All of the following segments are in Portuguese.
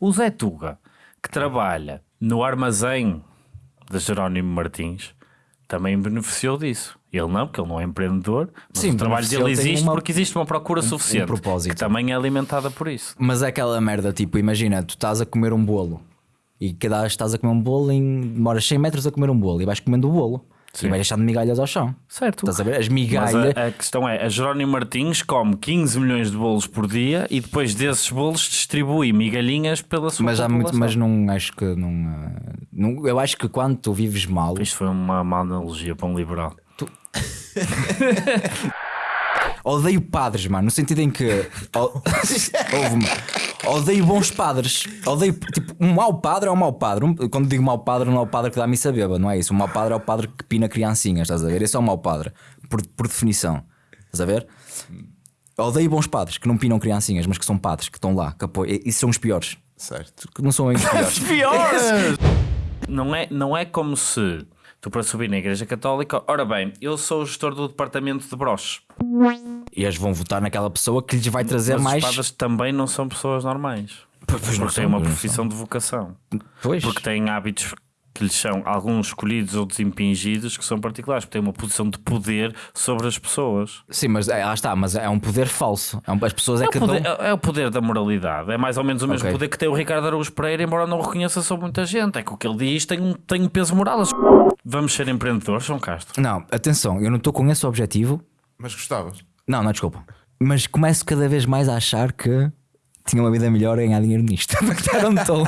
O Zé Tuga, que trabalha no armazém de Jerónimo Martins, também beneficiou disso. Ele não, porque ele não é empreendedor, mas Sim, o trabalho dele existe uma- porque existe uma procura suficiente, propósito. que também é alimentada por isso. Mas é aquela merda, tipo, imagina, tu estás a comer um bolo e cada estás a comer um bolo, em, demoras 100 metros a comer um bolo e vais comendo o bolo e vais deixando migalhas ao chão. Certo. Estás a ver? As migalhas. a, a questão é, a Jerónimo Martins come 15 milhões de bolos por dia e depois desses bolos distribui migalhinhas pela sua Mas, há muito, mas não acho que não, ah, não. Eu acho que quando tu vives mal, Isto foi uma má analogia para um liberal. odeio padres, mano, no sentido em que odeio bons padres. Odeio, tipo, um mau padre é um mau padre. Um- quando digo mau padre, não é o padre que dá missa beba, não é isso. Um mau padre é o padre que pina criancinhas, estás a ver? Esse é o mau padre, por, por definição. Estás a ver? Odeio bons padres que não pinam criancinhas, mas que são padres, que estão lá, que apoiam. E- Isso são os piores. Certo. Que não são os piores. Piores! não, é, não é como se para subir na Igreja Católica, ora bem, eu sou o gestor do departamento de broches. e eles vão votar naquela pessoa que lhes vai trazer Mas mais. padres também não são pessoas normais. Pois não têm uma profissão de vocação. Pois. Porque têm hábitos que lhes são alguns escolhidos, outros impingidos, que são particulares, porque têm uma posição de poder sobre as pessoas. Sim, mas é, lá está, mas é um poder falso. É um- as pessoas é, É o, que poder, dão. é- é o poder da moralidade. É mais ou menos o mesmo Ok. poder que tem o Ricardo Araújo Pereira, embora não o reconheça sobre muita gente. É que o que ele diz tem um, tem um peso moral. Vamos ser empreendedores, João Castro. Não, atenção, eu não estou com esse objetivo. Mas gostavas? Não, não, desculpa. Mas começo cada vez mais a achar que tinha uma vida melhor em ganhar dinheiro nisto. Não estou.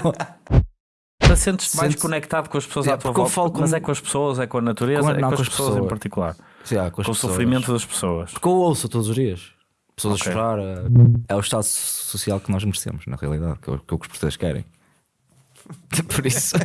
Te sentes mais Sentes- conectado com as pessoas É, à tua volta. falo com- Mas é com as pessoas, é com a natureza, Com a- é não, com as, pessoas, em particular. Sim, ah, com, as Com o pessoas. sofrimento das pessoas. Porque eu ouço todos os dias. Pessoas Ok. a chorar. eh, É o estado social que nós merecemos, na realidade, que é o que os portugueses querem. Por isso.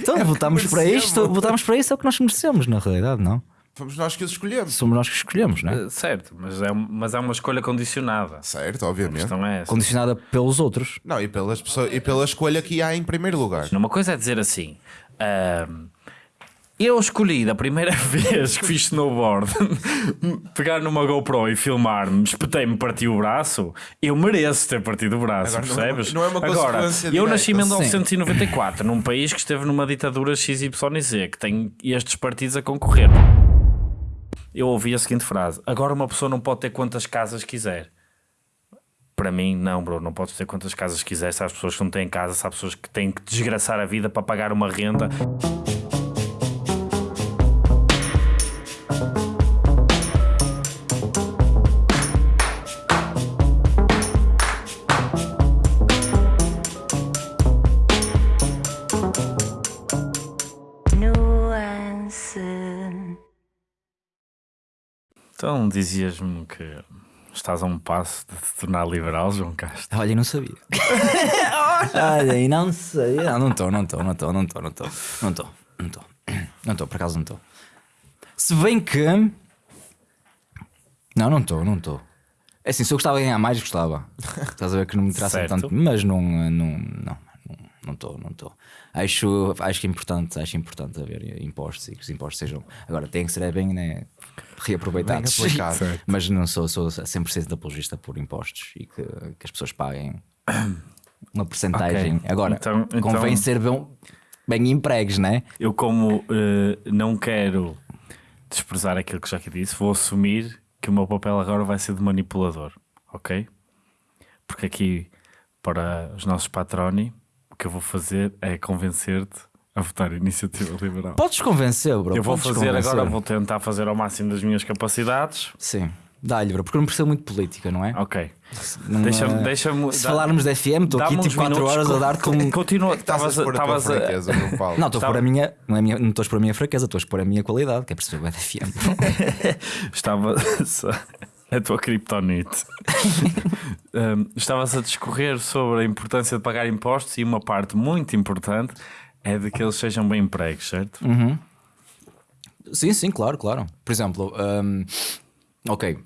então, voltamos para isto. Voltamos para isso, é o que nós merecemos, na realidade, não? Fomos nós que os escolhemos. Somos nós que escolhemos, não é? Eh, Certo, mas é, mas é uma escolha condicionada. Certo, obviamente. é. Condicionada pelos outros. Não, e, pelas pessoas, e pela escolha que há em primeiro lugar. Uma coisa é dizer assim. ahm, eu escolhi da primeira vez que fiz snowboard pegar numa GoPro e filmar-me, espetei-me, parti o braço. Eu mereço ter partido o braço, Agora, não é uma- percebes? não é uma Agora, eu direta. nasci em Sim. 1994, num país que esteve numa ditadura XYZ, que tem estes partidos a concorrer. Eu ouvi a seguinte frase: agora uma pessoa não pode ter quantas casas quiser. Para mim, não, bro, não podes ter quantas casas quiser. Se há pessoas que não têm casa, se há pessoas que têm que desgraçar a vida para pagar uma renda. Então dizias-me que estás a um passo de te tornar liberal, João Castro. Olha, eu não sabia. Olha, e não sei. Não, não estou, não estou, não estou, não estou, não estou. Não estou, não estou. Não estou, por acaso não estou. Se bem que. Não, não estou, não estou. É assim, se eu gostava de ganhar mais, gostava. Estás a ver que não me Certo. tanto. Mas não, não, não, não estou, não estou. Acho, acho que é importante, acho importante haver impostos e que os impostos sejam. Agora, tem que ser bem né, reaproveitados. Mas não sou, sou 100% apologista por impostos e que, que as pessoas paguem uma porcentagem. Ok. Agora, Então- então- convém ser bem, bem empregues, né? Eu, como eh, não quero desprezar aquilo que já aqui disse, vou assumir que o meu papel agora vai ser de manipulador, ok? Porque aqui, para os nossos patroni, o que eu vou fazer é convencer-te a votar Iniciativa Liberal. Podes convencer, bro. eu vou podes fazer convencer. agora, vou tentar fazer ao máximo das minhas capacidades. Sim, dá-lhe, bro, porque eu não percebo muito de política, não é? Ok. Não, Deixa-me. é- deixa Se dá- falarmos da FM, estou aqui tipo uns 4 minutos, horas a co- dar-te co- um. Continua, a estavas a- expor a a- fraqueza. Não, estou a Estava- pôr a minha. Não, é minha, não estou a expor a minha fraqueza, estou a expor a minha qualidade, que é perceber o FM. Estava a tua criptonite. Um, Estavas a discorrer sobre a importância de pagar impostos e uma parte muito importante é de que eles sejam bem empregos, certo? Sim, sim, claro, claro. Por exemplo, hum, ok.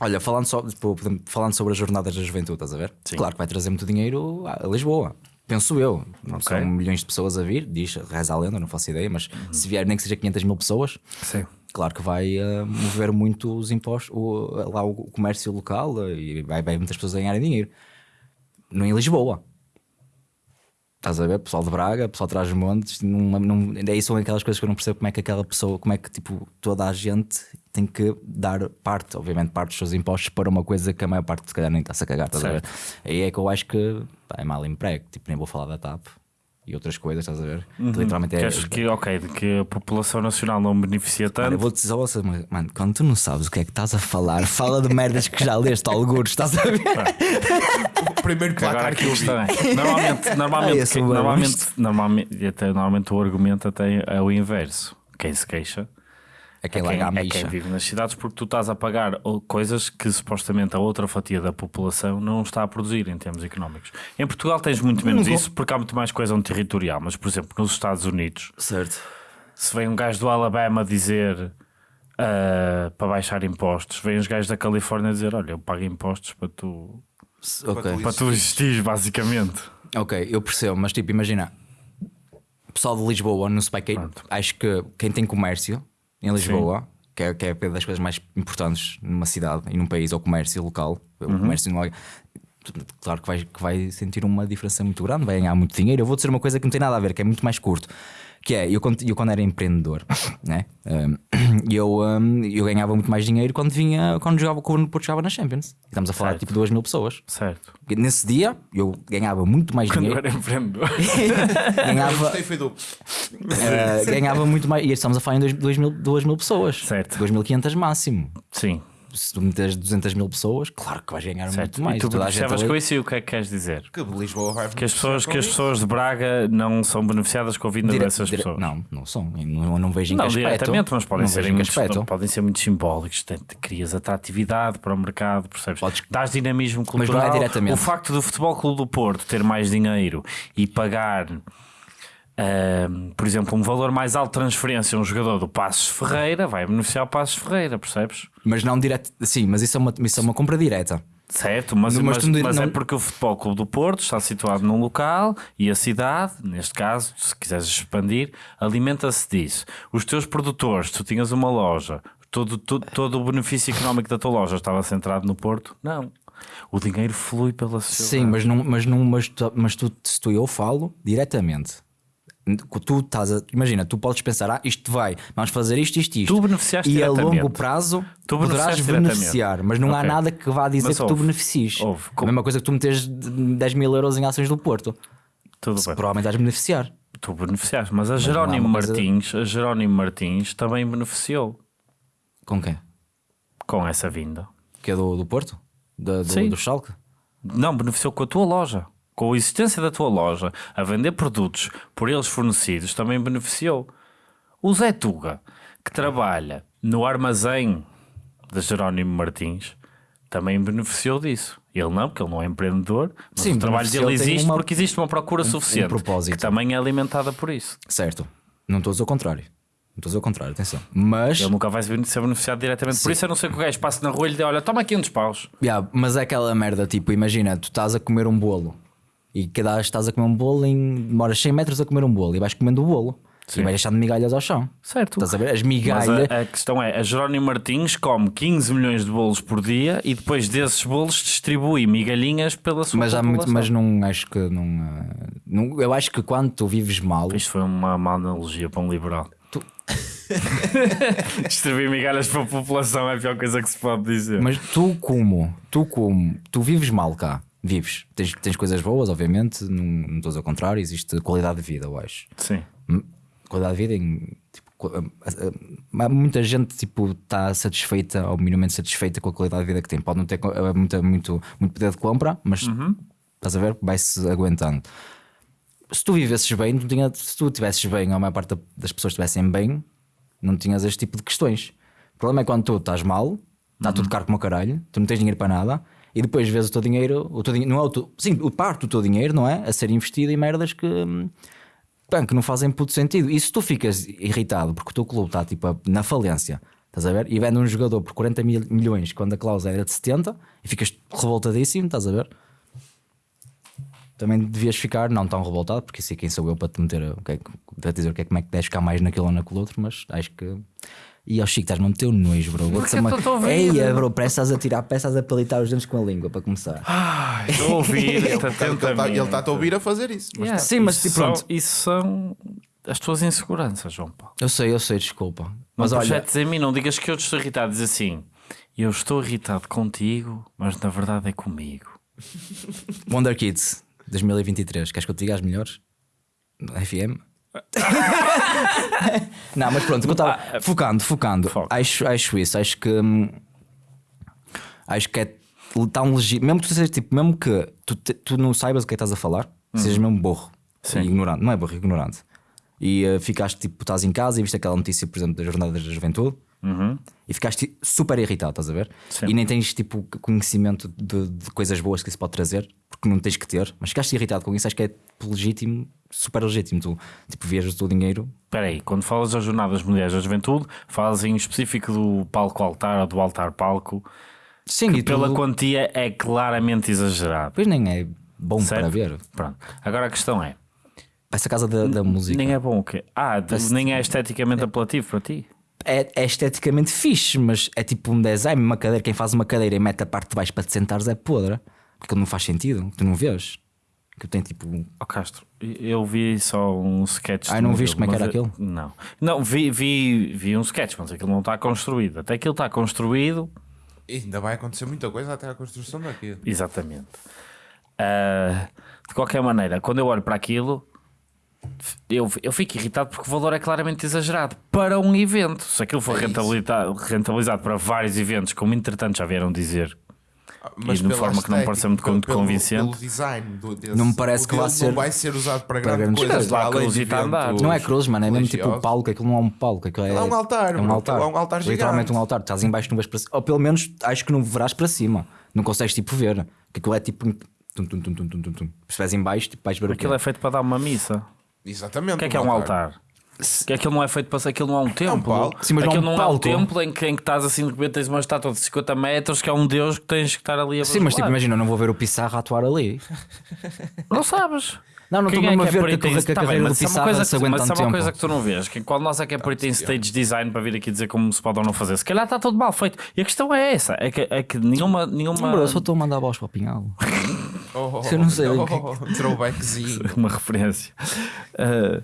Olha, falando, só, tipo, falando sobre as jornadas da juventude, estás a ver? Sim. Claro que vai trazer muito dinheiro a Lisboa. Penso eu. Não Ok. São milhões de pessoas a vir, diz, reza a lenda, não faço ideia, mas se vier nem que seja 500 mil pessoas, Sim. claro que vai uh, mover muito os impostos, o, lá o comércio local uh, e vai, vai muitas pessoas a ganharem dinheiro. Não em Lisboa. Estás a ver? Pessoal de Braga, pessoal de não, daí são aquelas coisas que eu não percebo como é que aquela pessoa, como é que tipo, toda a gente tem que dar parte, obviamente, parte dos seus impostos para uma coisa que a maior parte se calhar nem está-se a cagar, estás a ver? Aí é que eu acho que pá, é mal emprego, tipo, nem vou falar da TAP e outras coisas, estás a ver? Que Literalmente é. Queres que, ok, de que a população nacional não beneficia Mano, tanto. eu vou-te dizer, ouça, mas, mano, quando tu não sabes o que é que estás a falar, fala de merdas que já leste alguns, estás a ver? O primeiro Que agora aqui que. Normalmente, Ai, normalmente, esse quem- bom. normalmente, normalmente, até, normalmente o argumento até é o inverso. Quem se queixa É quem é larga a quem, é micha. quem vive nas cidades porque tu estás a pagar coisas que supostamente a outra fatia da população não está a produzir em termos económicos. Em Portugal tens muito menos Não- isso porque há muito mais coesão territorial, mas por exemplo nos Estados Unidos Certo. se vem um gajo do Alabama dizer ah, para baixar impostos, vem os gajos da Califórnia dizer: Olha, eu pago impostos para tu, Ok. para tu existires, basicamente. Ok, eu percebo, mas tipo, imagina, o pessoal de Lisboa no Spike Pronto. acho que quem tem comércio em Lisboa, que é, que é das coisas mais importantes numa cidade e num país, é o comércio local, o Uhum. comércio não é. Claro que vai, que vai sentir uma diferença muito grande, vai ganhar muito dinheiro. Eu vou dizer uma coisa que não tem nada a ver, que é muito mais curto. Que é, eu quando, eu quando era empreendedor, né? um, eu, um, eu ganhava muito mais dinheiro quando vinha, quando jogava, quando Porto jogava na Champions. E Estamos a falar de Certo. tipo 2 mil pessoas. Certo. Nesse dia eu ganhava muito mais Quando eu dinheiro. era empreendedor. ganhava, Gostei, foi duplo. Eh, ganhava muito mais. E estamos a falar em 2 mil, mil pessoas. Certo. 2.500 máximo. Sim. Se tu meteres 200 mil pessoas, claro que vais ganhar Certo. muito mais. e tu beneficiavas com isso e o que é que queres dizer? Que Lisboa vai Que as pessoas, que as pessoas de Braga não são beneficiadas com a vinda Dire- dessas dire- pessoas. Não, não são. Eu Não, não vejo em Não que aspecto. diretamente, mas podem Não ser, muitos- aspecto. podem ser muito simbólicos. Crias atratividade para o mercado, percebes? Podes- Dás dinamismo Mas não é cultural. diretamente. O facto do Futebol Clube do Porto ter mais dinheiro e pagar, por exemplo, um valor mais alto de transferência a um jogador do Passos Ferreira vai beneficiar o Passos Ferreira, percebes? Mas não direto. Sim, mas isso é uma, isso é uma compra direta. Certo, mas, Não, mas mas, não- mas é não- porque o Futebol Clube do Porto está situado num local e a cidade, neste caso, se quiseres expandir, alimenta-se disso. Os teus produtores, tu tinhas uma loja, todo, todo, todo o benefício económico da tua loja estava centrado no Porto? Não. O dinheiro flui pela sociedade. Sim, mas, não, mas, não, mas, tu, mas tu, se tu eu falo diretamente. Tu estás a, imagina, tu podes pensar, ah, isto vai, vamos fazer isto, isto, isto. Tu beneficiaste e a longo prazo Tu poderás beneficiar, mas não há Ok. nada que vá dizer Mas que tu houve. beneficies. Houve. A mesma coisa que tu meteres 10 mil euros em ações do Porto, Tudo bem. provavelmente vais beneficiar. Tu beneficiaste, mas a há Jerónimo coisa- Martins, a Jerónimo Martins também beneficiou Com quem? com essa vinda. Que é do, do Porto? Da- do, Sim. do Schalke? Não, beneficiou com a tua loja. Com a existência da tua loja, a vender produtos por eles fornecidos, também beneficiou. O Zé Tuga, que trabalha no armazém de Jerónimo Martins, também beneficiou disso. Ele não, porque ele não é empreendedor, mas Sim, o trabalho dele existe uma- porque existe uma procura suficiente, propósito. que também é alimentada por isso. Certo. Não estou a dizer o contrário. Não estou a dizer o contrário, atenção. Mas, Ele nunca vai ser beneficiado diretamente por isso, a não ser que o gajo passe na rua e lhe dê, olha, toma aqui uns paus. Yeah, mas é aquela merda, tipo, imagina, tu estás a comer um bolo e cada vez estás a comer um bolo em demoras 100 metros a comer um bolo e vais comendo o bolo e vais deixando migalhas ao chão. Certo. Estás a ver? As Mas migalhas. a, a questão é, a Jerónimo Martins come 15 milhões de bolos por dia e depois desses bolos distribui migalhinhas pela sua Mas, há muito, população. mas não acho que não, ah, não. Eu acho que quando tu vives mal, Isto foi uma má analogia para um liberal. Distribuir migalhas para a população é a pior coisa que se pode dizer. mas tu como, tu como, tu vives mal cá, vives. Tens, tens coisas boas, obviamente, não, não estou a dizer o contrário, existe qualidade de vida, eu acho. Sim. qualidade de vida em tipo, muita gente tipo está satisfeita ou minimamente satisfeita com a qualidade de vida que tem pode não ter eh, muita, muito, muito poder de compra mas estás a ver vai-se aguentando se tu vivesses bem não tinha, se tu estivesses bem ou a maior parte da- das pessoas estivessem bem não tinhas este tipo de questões o problema é quando tu estás mal está tudo caro como caralho tu não tens dinheiro para nada e depois vês o teu dinheiro, o teu não é o teu, sim, parte do teu dinheiro, não é? A ser investido em merdas que, hum, pá, que não fazem puto sentido. E se tu ficas irritado porque o teu clube está tipo, na falência, estás a ver? E vende um jogador por 40 mil, milhões quando a cláusula era de 70 e ficas revoltadíssimo, estás a ver? Também devias ficar não tão revoltado, porque sei quem sou eu para te meter o que é para te dizer o que é, como é que deves ficar mais naquele ou naquele outro, mas acho que E ao Chico, estás no teu nojo, bro. Vou-te eu estou a ouvir. Eia, bro, parece estás a tirar, parece estás a palitar os dentes com a língua para começar. Ai, Estou a ouvir Ele está a ouvir a fazer isso. Mas Yeah, Sim, mas isso pronto. são- Isso são as tuas inseguranças, João Paulo. Eu sei, eu sei, desculpa. Não Mas olha, em mim, não digas que eu estou irritado. Diz assim: eu estou irritado contigo, mas na verdade é comigo. Wonder Kids 2023, queres que eu te diga as melhores? FM? não, mas pronto, eu estava- focando, focando. Foca. Acho, acho isso, acho que hum, acho que é tão legítimo, mesmo que tu sejas tipo, mesmo que tu, te- tu não saibas o que é estás a falar, sejas mesmo burro ignorante, não é burro, é ignorante. E uh, ficaste tipo, estás em casa e viste aquela notícia, por exemplo, da Jornada da Juventude e ficaste super irritado, estás a ver? Sim. E nem tens tipo conhecimento de, de coisas boas que isso pode trazer, porque não tens que ter, mas ficaste irritado com isso, acho que é legítimo, super legítimo. Tu tipo, viajas o teu dinheiro. Espera aí, quando falas das Jornadas Mundiais da Juventude, falas em específico do palco-altar ou do altar-palco, Sim, e pela tudo- quantia é claramente exagerado. Pois nem é bom Certo? para ver. Pronto. Agora a questão é: Essa casa da, da música nem é bom o quê? Ah, de- nem é esteticamente apelativo para ti? é, é esteticamente fixe, mas é tipo um design, uma cadeira. Quem faz uma cadeira e mete a parte de baixo para te sentares é podre, porque não faz sentido, tu não vês. Que tem tipo. um- Ó Castro, eu vi só um sketch. Ah, não viste como é que mas era aquilo? Não, não vi, vi, vi um sketch, mas aquilo não está construído. Até aquilo está construído, ainda vai acontecer muita coisa até a construção daquilo. exatamente. Ah, de qualquer maneira, quando eu olho para aquilo, eu, eu fico irritado porque o valor é claramente exagerado para um evento. Se aquilo for É rentabilizado, rentabilizado para vários eventos, como entretanto já vieram dizer, Mas de pela forma que não me pareceu muito pelo- convincente. Pelo design do, desse, Não me parece que vá dele ser- Não vai ser usado para, para grande grandes coisa. coisas. Lá de cruzita a andar. eventos Não é cruz, mano, é mesmo tipo o religiosos. palco, aquilo não é um palco, aquilo é, É um altar, é um altar, é um altar literalmente um altar. Estás em baixo, não vês para cima, ou pelo menos acho que não verás para cima, não consegues tipo ver, que aquilo é tipo. um Tum, tum, tum, tum, tum, tum. Se estiveres em baixo, tipo, vais ver o aquilo é feito para dar uma missa. Exatamente. O que é que é um altar? Que aquilo não é feito para aquilo não é um templo. palco. Sim, mas não é aquilo um não é um templo em que, em que estás assim de repente tens uma estátua de 50 metros que é um deus que tens que estar ali a Sim, mas tipo, imagina, eu não vou ver o Pissarra atuar ali. Não sabes. Não, não estou é mesmo a que é ver que a, em- carre- que a Tá carreira do mas isso é uma Pissarra coisa se que- aguenta Mas é uma coisa que tu não vês. Que quando nós é que é perito em stage design para vir aqui dizer como se pode ou não fazer, se calhar está tudo mal feito. E a questão é essa: é que, é que nenhuma. nenhuma Bro, eu só estou a mandar bolas para o Pinhalo. Oh, Eu não sei oh, que- oh, oh, Throwbackzinho. uma referência. Ah,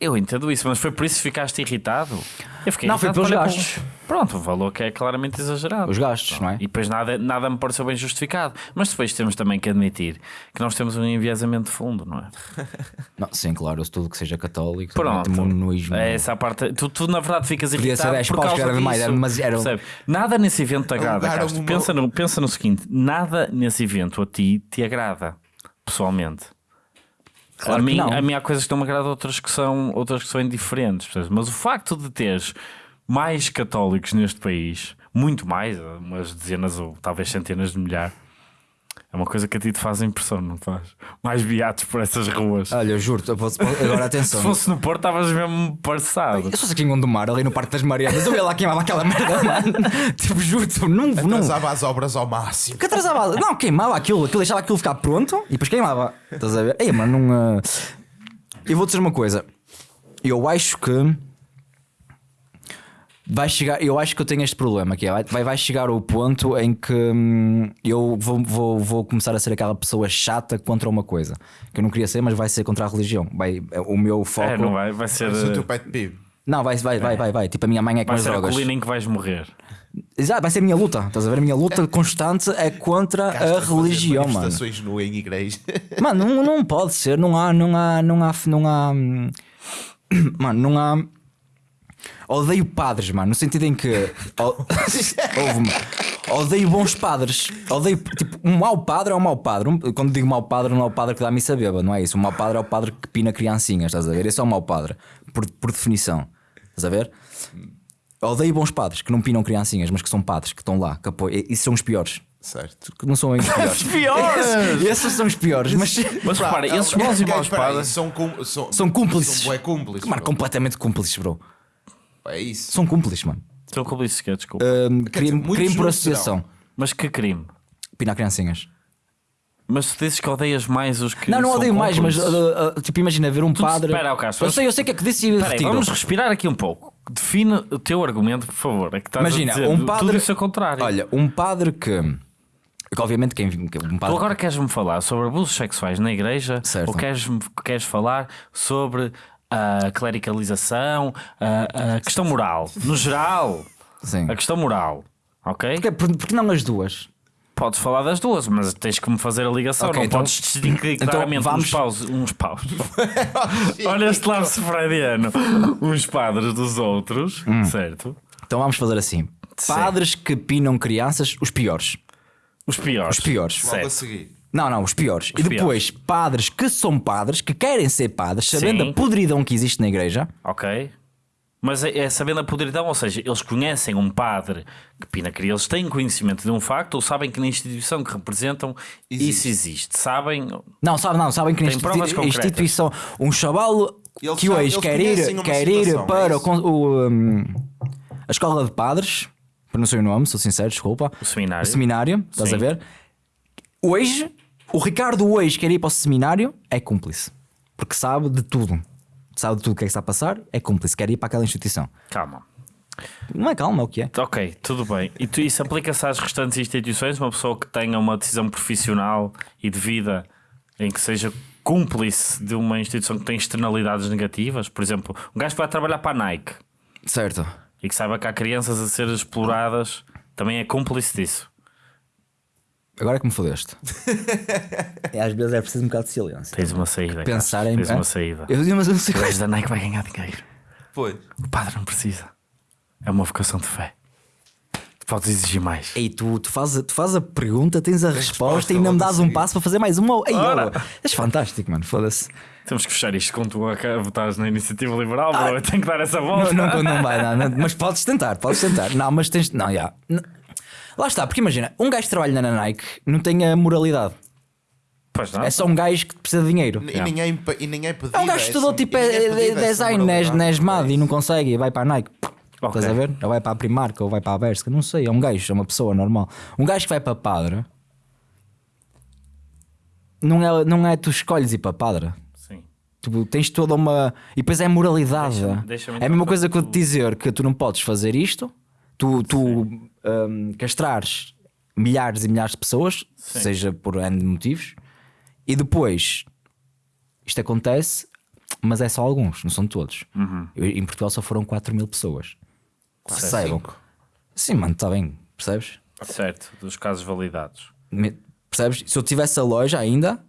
eu entendo isso, mas foi por isso que ficaste irritado? Eu fiquei Não, foi irritado pelos é gastos. pelo- Pronto, o valor que é claramente exagerado. Os gastos, não é? E depois nada, nada me pareceu bem justificado. Mas depois temos também que admitir que nós temos um enviesamento de fundo, não é? Não, sim, claro, eu tudo que seja católico, Pronto. um nojo. É essa parte. Tu, tu na verdade ficas Podia ser irritado 10 por paus, que era mais, disso. era- mas era Percebe? Nada nesse evento te agrada, Castro. uma- Pensa no, pensa no seguinte: nada nesse evento a ti te agrada, pessoalmente. Claro a, mim, a mim há coisas que não me agradam, outras que são, outras que são indiferentes. Mas o facto de teres mais católicos neste país, muito mais, umas dezenas ou talvez centenas de milhares, é uma coisa que a ti te faz impressão, não faz? Mais beatos por essas ruas. Olha, eu juro, eu posso- agora Se atenção. fosse no Porto, estavas mesmo parçado. Eu sou aqui em Gondomar, ali no Parque das Marianas, eu ia lá queimava aquela merda, mano. Tipo, juro-te, não, não. Atrasava as obras ao máximo. Que atrasava, não, queimava aquilo, aquilo deixava aquilo ficar pronto e depois queimava. Estás a ver? Ei, mano, não. ah, Eu vou dizer uma coisa. Eu acho que. Vai chegar, eu acho que eu tenho este problema que é, vai, vai chegar o ponto em que hum, eu vou, vou, vou começar a ser aquela pessoa chata contra uma coisa que eu não queria ser, mas vai ser contra a religião. Vai, o meu foco. É, não vai, vai ser, é o teu uh, pet peeve. Não, vai, vai, vai, vai, vai. Tipo, a minha mãe é com vai ser a colina em que vais morrer. Exato, vai ser a minha luta. Estás a ver? A minha luta constante é contra a religião, mano. nu em igreja. Mano, não, não pode ser, não há, não há, não há, não há. hum, Mano, não há. Odeio padres, mano, no sentido em que. o- Ouve-me. Odeio bons padres. Odeio. Tipo, um mau padre é um mau padre. Um- Quando digo mau padre, não é o padre que dá missa beba, não é isso. O mau padre é o padre que pina criancinhas, estás a ver? Esse é o mau padre, por, por definição. Estás a ver? Odeio bons padres que não pinam criancinhas, mas que são padres, que estão lá, que apoiam. Isso são os piores. certo. Que não são os piores. Piores! Esses são os piores, mas. Mas repara, esses bons e maus padres. são, são, São cúmplices. São cúmplices. Mano, completamente cúmplices, bro. É isso. São cúmplices, mano. São cúmplices que é, desculpa. Dizer, crime, muitos crime por associação. Mas que crime? Pinar criancinhas. Mas tu dizes que odeias mais os que. Não, não são odeio mais, mas uh, uh, tipo, imagina ver um padre. espera, Carlos, eu sei, eu sei o que é que disse e Espera aí, vamos respirar aqui um pouco. Define o teu argumento, por favor. É que estás Imagina, a dizer um padre. tudo isso ao contrário. Olha, um padre que. que obviamente quem. que Um Tu padre, agora queres-me falar sobre abusos sexuais na igreja Certo. ou queres, queres falar sobre a clericalização, a, a questão moral, no geral, Sim. a questão moral, ok? Porquê, por- porque não as duas? Podes falar das duas, mas tens que me fazer a ligação, Ok, não então- podes distinguir então claramente vamos- uns paus. Uns paus. Olha este lapso freudiano. Uns padres dos outros, Hum. certo? Então vamos fazer assim: Sim. padres que pinam crianças, os piores. Os piores. Os piores. Logo a Certo. seguir. Não, não, os piores. e depois, padres que são padres, que querem ser padres, sabendo Sim. a podridão que existe na igreja. Ok. Mas é, é sabendo a podridão, ou seja, eles conhecem um padre que pina crianças, eles têm conhecimento de um facto ou sabem que na instituição que representam isso existe. Sabem, Não, sabe, não, sabem que na concretas. instituição, um chaval Eles que sabem- hoje quer ir, quer ir para é o, o, hum, a escola de padres, para não sei o nome, sou sincero, desculpa. o seminário. O seminário, estás Sim. a ver? Hoje, o Ricardo hoje quer ir para o seminário, é cúmplice. Porque sabe de tudo. Sabe de tudo o que é que está a passar, é cúmplice, quer ir para aquela instituição. Calma. Não é calma, é o que é. Ok, tudo bem. E tu, isso aplica-se às restantes instituições? Uma pessoa que tenha uma decisão profissional e de vida em que seja cúmplice de uma instituição que tem externalidades negativas? Por exemplo, um gajo que vai trabalhar para a Nike Certo. e que saiba que há crianças a ser exploradas também é cúmplice disso. Agora é que me fodeste. é, às vezes é preciso um bocado de silêncio. Tens uma saída. Pensar Carlos. em. Tens uma saída. Eu digo, mas eu não sei O gajo da Nike vai ganhar dinheiro. Pois. O padre não precisa. É uma vocação de fé. Tu podes exigir mais. Ei, tu, tu, fazes, a- tu fazes a pergunta, tens a resposta, resposta e ainda me dás um passo para fazer mais uma. Ei, Ora. oh, és fantástico, mano. Foda-se. Temos que fechar isto quando tu a- votares na iniciativa liberal, bro. Eu tenho que dar essa volta. Não, não, não vai, não, não, mas podes tentar, podes tentar. Não, mas tens. Não, já. Não. Lá está, porque imagina, um gajo que trabalha na Nike não tem a moralidade. Pois não. É só um gajo que precisa de dinheiro. E, ninguém, pe- e ninguém pedido. É um gajo que estudou essa- tipo é, é, design na na ESMAD e não consegue e vai para a Nike. Ok. Estás a ver? Ou vai para a Primark ou vai para a Berska, não sei. É um gajo, é uma pessoa normal. Um gajo que vai para padre não é, não é tu escolhes ir para padre. Sim. Tu tens toda uma. E depois é moralidade. Deixa-me- deixa-me é a mesma coisa que eu te dizer que tu não podes fazer isto, tu, tu hum, castrares milhares e milhares de pessoas, Sim. seja por N motivos, e depois isto acontece, mas é só alguns, não são todos. Uhum. Eu- em Portugal só foram 4 mil pessoas. Percebam? Sim, mano, está bem, percebes? Certo, dos casos validados. Me- Percebes? Se eu tivesse a loja ainda,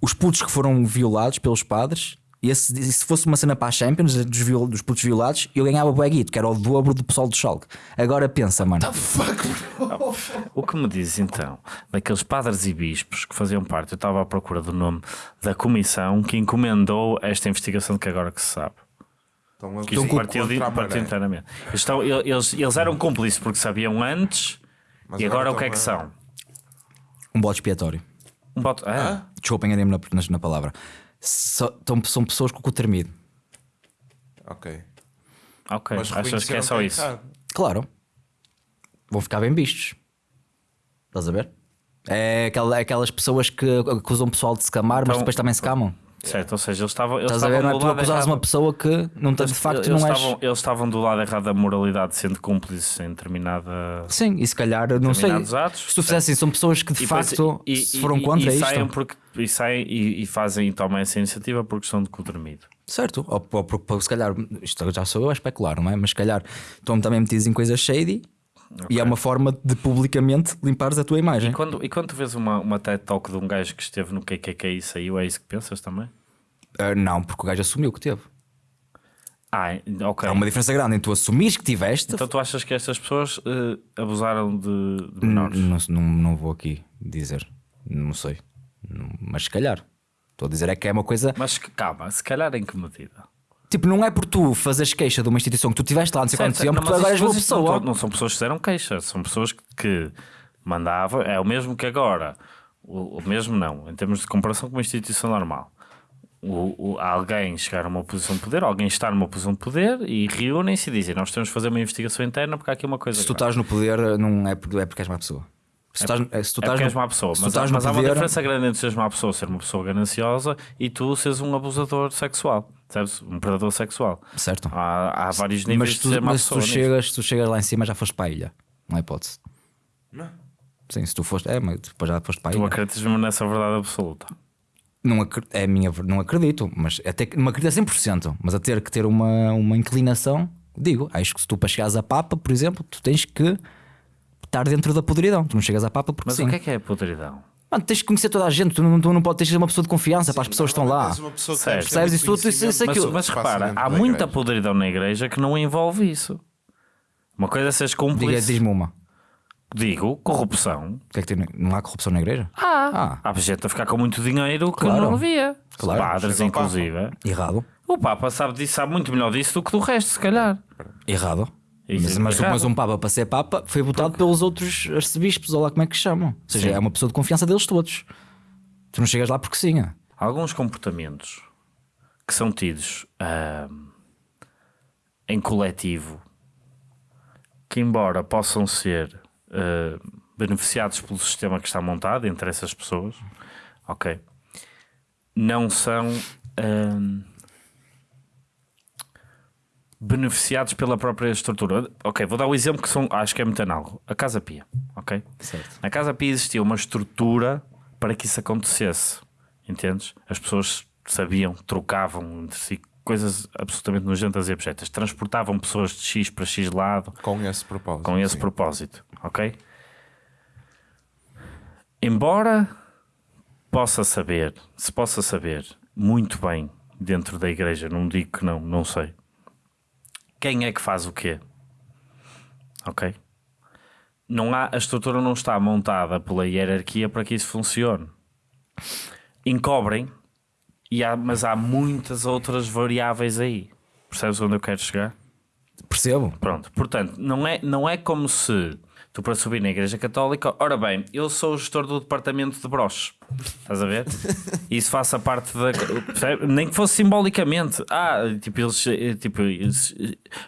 os putos que foram violados pelos padres, e esse- e se fosse uma cena para a Champions dos, viol- dos putos violados, eu ganhava bué guito, que era o dobro do pessoal do Schalke. Agora pensa, mano. O que me dizes então daqueles padres e bispos que faziam parte, eu estava à procura do nome da comissão que encomendou esta investigação de que agora que se sabe. Estão a Que isto partiu, de, partiu internamente. Estão- eles, eles eram cúmplices porque sabiam antes Mas e agora, agora o que é que são? Um bode expiatório. Um boto. Ah, Desculpem, enganei-me na, na, na palavra. Só- tão- são pessoas com o cu tremido. Ok. ok. Mas Achas que é só é isso? errado. Claro. Vão ficar bem vistos. Estás a ver? É aquela- aquelas pessoas que acusam o pessoal de se camar, mas Então- depois também se camam. Certo, ou seja, eles estavam. Eles Estás a ver? Não é tu acusares uma pessoa que não tem, de facto eles, não és. estavam, eles estavam do lado errado da moralidade, sendo cúmplices em determinada. Sim, e se calhar, não sei. Atos, se tu fizesse assim, são pessoas que de E facto e- se foram e- contra e isto. Saem porque, e saem e, fazem e tomam essa iniciativa porque são de cu tremido. Certo, ou, ou porque se calhar, isto já sou eu a especular, não é? Mas se calhar estão também metidos em coisas shady e é uma forma de publicamente limpares a tua imagem. E quando, e quando tu vês uma, uma TED Talk de um gajo que esteve no KKK e saiu, é isso que pensas também? Ah, não, porque o gajo assumiu que teve. Ah, ok. Há uma diferença grande em tu assumires que tiveste. Então tu achas que estas pessoas eh, abusaram de, de menores? Não, não, não vou aqui dizer, não sei, mas se calhar. Estou a dizer é que é uma coisa. Mas calma, se calhar em que medida? Tipo, não é por tu fazeres queixa de uma instituição que tu tiveste lá não sei quanto tempo, não, tu agora és não, pessoa. não são pessoas que fizeram queixa, são pessoas que, mandavam, é o mesmo que agora. O, o mesmo não, em termos de comparação com uma instituição normal. O, o- alguém chegar a uma posição de poder, alguém está numa posição de poder e reúnem-se e dizem: Nós temos de fazer uma investigação interna porque há aqui uma coisa. Se tu grave." estás no poder, não é porque, é porque és má pessoa. Se tu estás, se tu É estás porque no- má pessoa, mas, mas há uma poder- diferença grande entre seres má pessoa, ser uma pessoa gananciosa e tu seres um abusador sexual, sabes? Um predador sexual. Certo. Há, há vários níveis Mas, de tu, ser má mas se tu chegas, tu chegas lá em cima já foste para a ilha. Não há hipótese. Não. Sim, se tu foste. É, mas depois já foste para a Tu ilha. acreditas mesmo nessa verdade absoluta. Não, acre- é a minha, não acredito, mas até que não acredito a 100%, mas a ter que ter uma, uma inclinação, digo, acho que se tu para chegares a Papa, por exemplo, tu tens que estar dentro da podridão. Tu não chegas a Papa porque Mas sim. o que é que é a podridão? Mano, tens que conhecer toda a gente, tu não, tu não podes de ser uma pessoa de confiança para as pessoas que estão lá. Percebes? Isso tudo, isso- isso- conhecimento, aquilo- Mas, que mas repara, há muita igreja. podridão na igreja que não envolve isso. Uma coisa é seres Diga, cúmplice. diz-me uma. Digo, corrupção. O que é que tem? Não há corrupção na igreja? Ah, há gente a ficar com muito dinheiro que Claro. não devia. Claro. Padres, inclusive. Errado. O Papa sabe disso, sabe muito melhor disso do que do resto, se calhar. Errado. Mas, é mas, mas um Papa para ser Papa foi votado pelos outros arcebispos, ou lá como é que chamam. Ou seja, Sim. é uma pessoa de confiança deles todos. Tu não chegas lá porque sim. é. Alguns comportamentos que são tidos ah, em coletivo, que embora possam ser ah, beneficiados pelo sistema que está montado entre essas pessoas, ok, não são ah, beneficiados pela própria estrutura. Ok, vou dar o exemplo que são, acho que é muito análogo. A Casa Pia, ok? Certo. Na Casa Pia existia uma estrutura para que isso acontecesse. Entendes? As pessoas sabiam, trocavam entre si coisas absolutamente nojentas e abjetas. Transportavam pessoas de X para X lado Com esse propósito. com esse sim. propósito, ok? Embora possa saber, se possa saber muito bem dentro da igreja, não digo que não, não sei. Quem é que faz o quê? Ok? Não há, a estrutura não está montada pela hierarquia para que isso funcione. Encobrem, e há, mas há muitas outras variáveis aí. Percebes onde eu quero chegar? Percebo. Pronto, portanto, não é, não é como se tu para subir na Igreja Católica, ora bem, eu sou o gestor do departamento de broches, estás a ver? Isso faça parte da. Nem que fosse simbolicamente. Ah, tipo, eles, tipo, eles,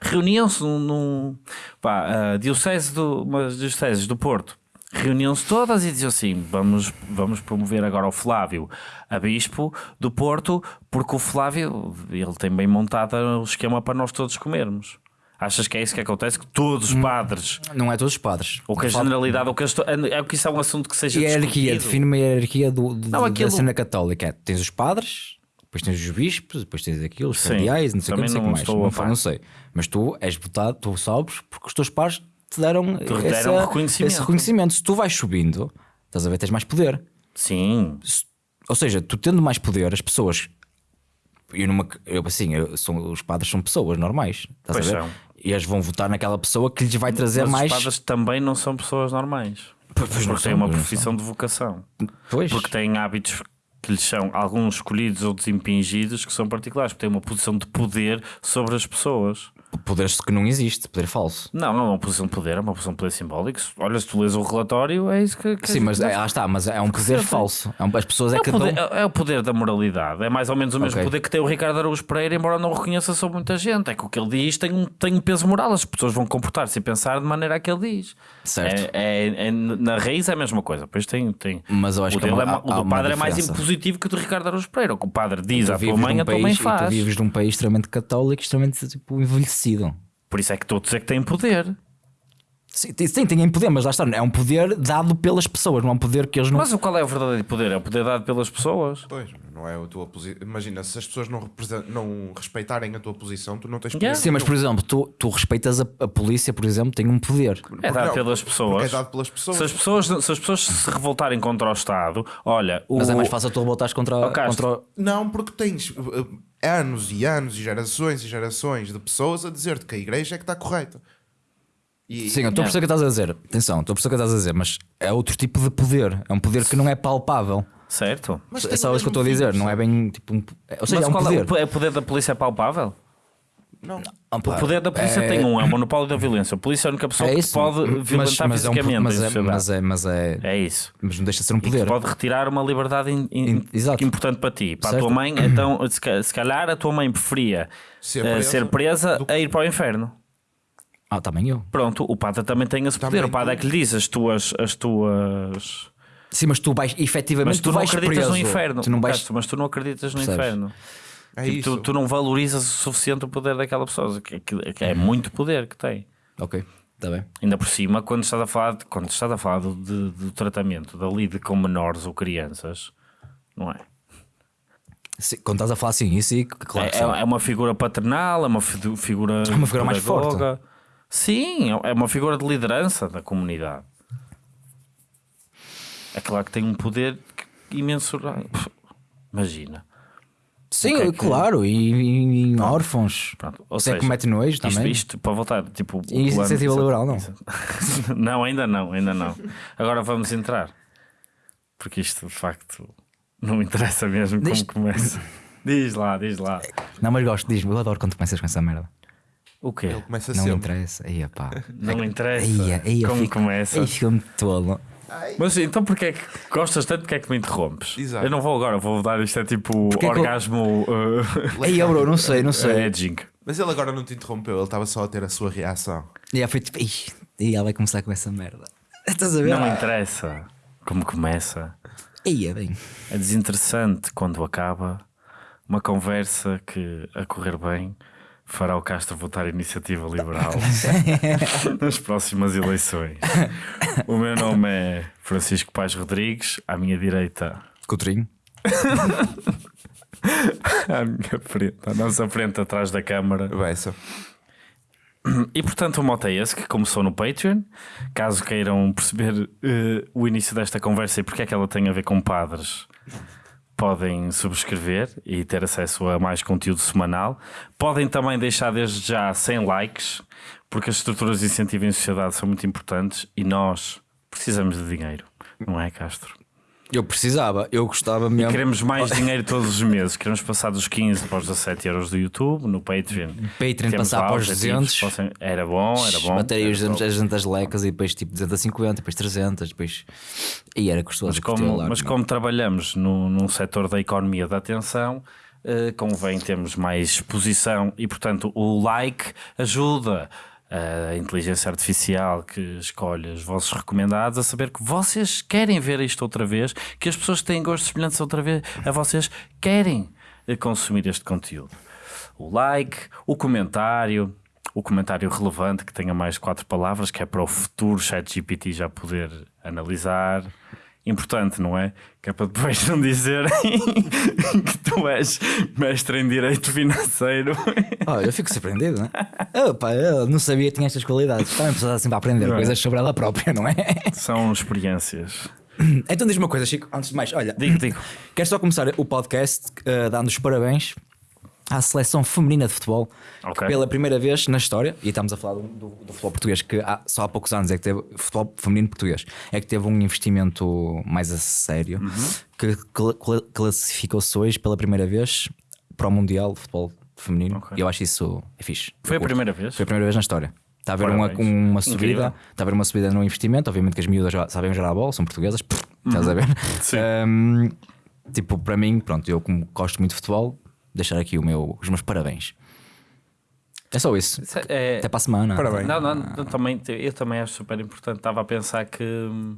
reuniam-se num. pá, diocese do, umas dioceses do Porto. Reuniam-se todas e diziam assim: vamos, vamos promover agora o Flávio a bispo do Porto, porque o Flávio ele tem bem montado o esquema para nós todos comermos. Achas que é isso que acontece? Que todos Hum. os padres, Não é todos os padres. ou que a generalidade, ou que as é que isso é um assunto que seja Hierarquia, define uma hierarquia do, do- Não, da aquilo- cena católica. É, Tens os padres, depois tens os bispos, depois tens aquilo, os cardeais, não sei o que, não sei o que não mais. Não, não sei. Mas tu és votado, tu sobes porque os teus pares te deram, deram essa- reconhecimento. esse reconhecimento. Se tu vais subindo, estás a ver, tens mais poder. Sim, Se- Ou seja, tu tendo mais poder, as pessoas. Eu numa, eu, assim, eu, são, os padres são pessoas normais. Estás Pois a ver? são. E eles vão votar naquela pessoa que lhes vai trazer mas mais. os padres também não são pessoas normais. Pois não porque são, têm uma pois não profissão de vocação. Pois. Porque têm hábitos que lhes são alguns escolhidos, outros impingidos, que são particulares, porque têm uma posição de poder sobre as pessoas. Poder que não existe, poder falso. Não, não é uma posição de poder, é uma posição de poder simbólico. Olha, se tu lês o relatório, é isso que. que Sim, mas é, lá está, mas é um poder falso. É um- as pessoas é, É o, que poder, dão. é- é o poder da moralidade. É mais ou menos o mesmo Ok. poder que tem o Ricardo Araújo Pereira, embora não o reconheça sobre muita gente. É que o que ele diz tem um, tem um peso moral. As pessoas vão comportar-se e pensar de maneira a que ele diz. Certo. É, é- é- na raiz é a mesma coisa. Depois tem. tem Mas eu acho o que há é ma- há- o do padre é mais impositivo que o do Ricardo Araújo Pereira. O que o padre diz à tua mãe, num a tua mãe faz. tu vives num país extremamente católico, extremamente tipo, envelhecido. Por isso é que todos é que têm poder. Sim, tem- sim, têm poder, mas lá está, é um poder dado pelas pessoas, não é um poder que eles não. Mas o qual é o verdadeiro poder? É o poder dado pelas pessoas. Pois, não é a tua posição. Imagina, se as pessoas não, não respeitarem a tua posição, tu não tens Yeah. poder Sim, mas por exemplo, tu, tu respeitas a, a polícia, por exemplo, tem um poder. É dado não, pelas pessoas. é dado pelas pessoas. Se as pessoas, se as pessoas se revoltarem contra o Estado, olha, o, Mas é mais fácil tu voltares contra, Ó, Castro. contra o- Não, porque tens uh, anos e anos e gerações e gerações de pessoas a dizer-te que a igreja é que está correta. E, Sim, eu estou a perceber o que estás a dizer. Atenção, estou a perceber o que estás a dizer, mas é outro tipo de poder. É um poder que não é palpável. certo. Mas é só o isso que eu estou a dizer. Não é bem tipo um. é- Ou seja, Mas é um qual poder. é o, po- é o poder da polícia é palpável? Não. Ah, O poder da polícia é- tem um, é o monopólio da violência. A polícia é a única pessoa É que pode Mas- violentar mas é um- fisicamente mas é- mas é- mas é- É isso. Mas não deixa de ser um E poder. pode retirar uma liberdade in- in- In- exato. importante para ti. Para Certo. a tua mãe, então, se ca- se calhar a tua mãe preferia Ser eh, presa ser presa do- a ir para o inferno. Ah, também eu. Pronto, o padre também tem esse Também poder. O padre é que lhe diz as tuas. As tuas... Sim, mas tu vais, efetivamente, Mas tu, não vais acreditas preso. no inferno. Tu não vais. Castro, Mas tu não acreditas no Percebes? inferno. É Tipo, isso. tu, tu não valorizas o suficiente o poder daquela pessoa. Que, que- que é muito poder que tem. Ok, está bem. Ainda por cima, quando estás a falar, de- quando estás a falar do, de- do tratamento da lide com menores ou crianças, não é? Sim, quando estás a falar assim, isso claro. é, sim. é uma figura paternal, é uma fi- figura. É uma figura mais pedagoga. Sim, é uma figura de liderança da comunidade. É claro que tem um poder imensurável. Imagina. Sim, que é que- claro, e, órfãos. Pronto. Ou seja, comete nojo isto, também. isto para voltar, tipo. E iniciativa liberal, não? não, ainda não, ainda não. Agora vamos entrar. Porque isto de facto não interessa mesmo como Diz- começa. Diz lá, diz lá. Não, mas gosto, diz-me, eu adoro quando começas com essa merda. O quê? Ele começa Não sempre. interessa. Aí, pá. Não interessa Aí, aí eu como fico, começa. Aí fico-me tolo. Mas então porquê é que gostas tanto? Porque é que me interrompes? Exato. Eu não vou agora, vou dar isto é tipo Porquê é que eu- orgasmo uh, Aí, eu, bro, não sei, não sei. edging. Mas ele agora não te interrompeu, ele estava só a ter a sua reação. E aí foi tipo, "Ih, e ela vai começar com essa merda. Estás a ver? Não interessa como começa. Aí é bem. É desinteressante quando acaba uma conversa que, a correr bem, fará o Castro votar a iniciativa liberal nas próximas eleições. O meu nome é Francisco Pais Rodrigues, à minha direita, Coutrinho. à minha frente, à nossa frente atrás da câmara. Beça. E portanto, o mote é esse que começou no Patreon. Caso queiram perceber eh, o início desta conversa e porque é que ela tem a ver com padres, podem subscrever e ter acesso a mais conteúdo semanal. Podem também deixar desde já 100 likes, porque as estruturas de incentivo em sociedade são muito importantes e nós precisamos de dinheiro, não é, Castro? Eu precisava, eu gostava mesmo. Queremos mais dinheiro todos os meses. Queremos passar dos 15 para os 17 euros do YouTube, no Patreon. Patreon Temos passar para os objetivos, 200. possam- Era bom, era bom. Bater aí era os bom. 200 as 200 lecas e depois tipo 250, depois 300, depois. E era custoso. Mas como, mas não. como trabalhamos no, num setor da economia da atenção, eh, convém termos mais exposição e, portanto, o like ajuda a inteligência artificial que escolhe os vossos recomendados a saber que vocês querem ver isto outra vez, que as pessoas que têm gostos semelhantes outra vez a vocês querem consumir este conteúdo. O like, o comentário, o comentário relevante que tenha mais de quatro palavras, que é para o futuro ChatGPT já poder analisar. Importante, não é? Que é para depois não dizerem que tu és mestre em direito financeiro. Olha, eu fico surpreendido, não é? Opa, eu não sabia que tinha estas qualidades. Também precisava sempre aprender Não é? coisas sobre ela própria, não é? São experiências. Então diz-me uma coisa, Chico, antes de mais, olha, Digo, digo. quero só começar o podcast eh, dando os parabéns à seleção feminina de futebol Ok. que pela primeira vez na história, e estamos a falar do, do- do futebol português, que há, só há poucos anos é que teve futebol feminino português, é que teve um investimento mais a sério Uhum. que cla- cla- classificou-se hoje pela primeira vez para o Mundial de Futebol Feminino. Ok. E eu acho isso é fixe. Foi a curto. primeira vez? Foi a primeira vez na história. Está a haver uma, uma subida, está a haver uma subida no investimento. Obviamente que as miúdas já sabem jogar a bola, são portuguesas, pff, estás a ver? Uhum. Sim. Um, tipo, para mim, pronto, eu como gosto muito de futebol, deixar aqui o meu, os meus parabéns. É só isso. É, Até para a semana. Parabéns. Não, não, eu também, eu também acho super importante. Estava a pensar que hum,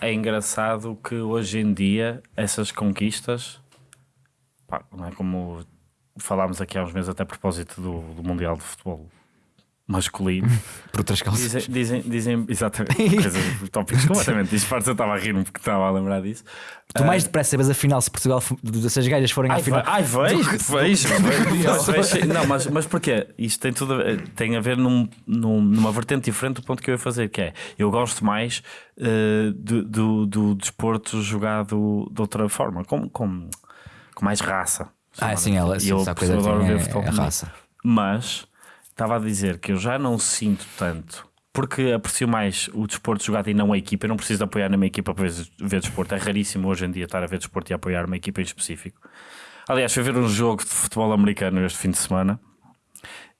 é engraçado que hoje em dia essas conquistas, pá, não é como falámos aqui há uns meses, até a propósito do, do Mundial de Futebol masculino, Por outras causas. dizem, dizem, dizem exatamente coisas, tópicos completamente. Eu estava a rir-me porque estava a lembrar disso. Tu mais depressa sabes a final se Portugal, se as gajas forem à final. ai vejo, vejo, vejo, vejo. Não, mas, mas porquê? Isto tem tudo a ver, tem a ver num, num- numa vertente diferente do ponto que eu ia fazer, que é eu gosto mais eh, do, do, do desporto jogado de outra forma, com, com, com mais raça. Ah, sim, ela sim, eu essa coisa adoro ver é, futebol é raça. Mas estava a dizer que eu já não sinto tanto. Porque aprecio mais o desporto jogado e não a equipa. Eu não preciso de apoiar na minha equipa para ver, ver desporto. É raríssimo hoje em dia estar a ver desporto e apoiar uma equipa em específico. Aliás, fui ver um jogo de futebol americano este fim de semana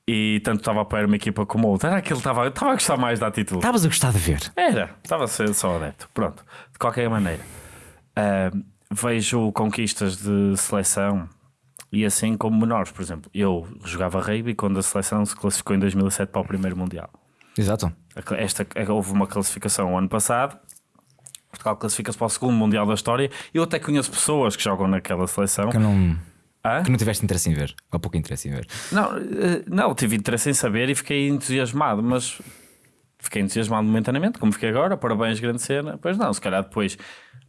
e tanto estava a apoiar uma equipa como outra. Era aquele que estava, estava a gostar mais da atitude. Estavas a gostar de ver. Era, estava a ser só adepto. Pronto, de qualquer maneira, ah, vejo conquistas de seleção E assim como menores, por exemplo, eu jogava rugby quando a seleção se classificou em 2007 para o primeiro Mundial. Exato. Esta, houve uma classificação o ano passado. Portugal classifica-se para o segundo Mundial da história. Eu até conheço pessoas que jogam naquela seleção. Que não, Hã? que não tiveste interesse em ver. Ou pouco interesse em ver. Não, eh, não, tive interesse em saber e fiquei entusiasmado, mas fiquei entusiasmado momentaneamente, como fiquei agora. Parabéns, grande cena. Pois não, se calhar depois,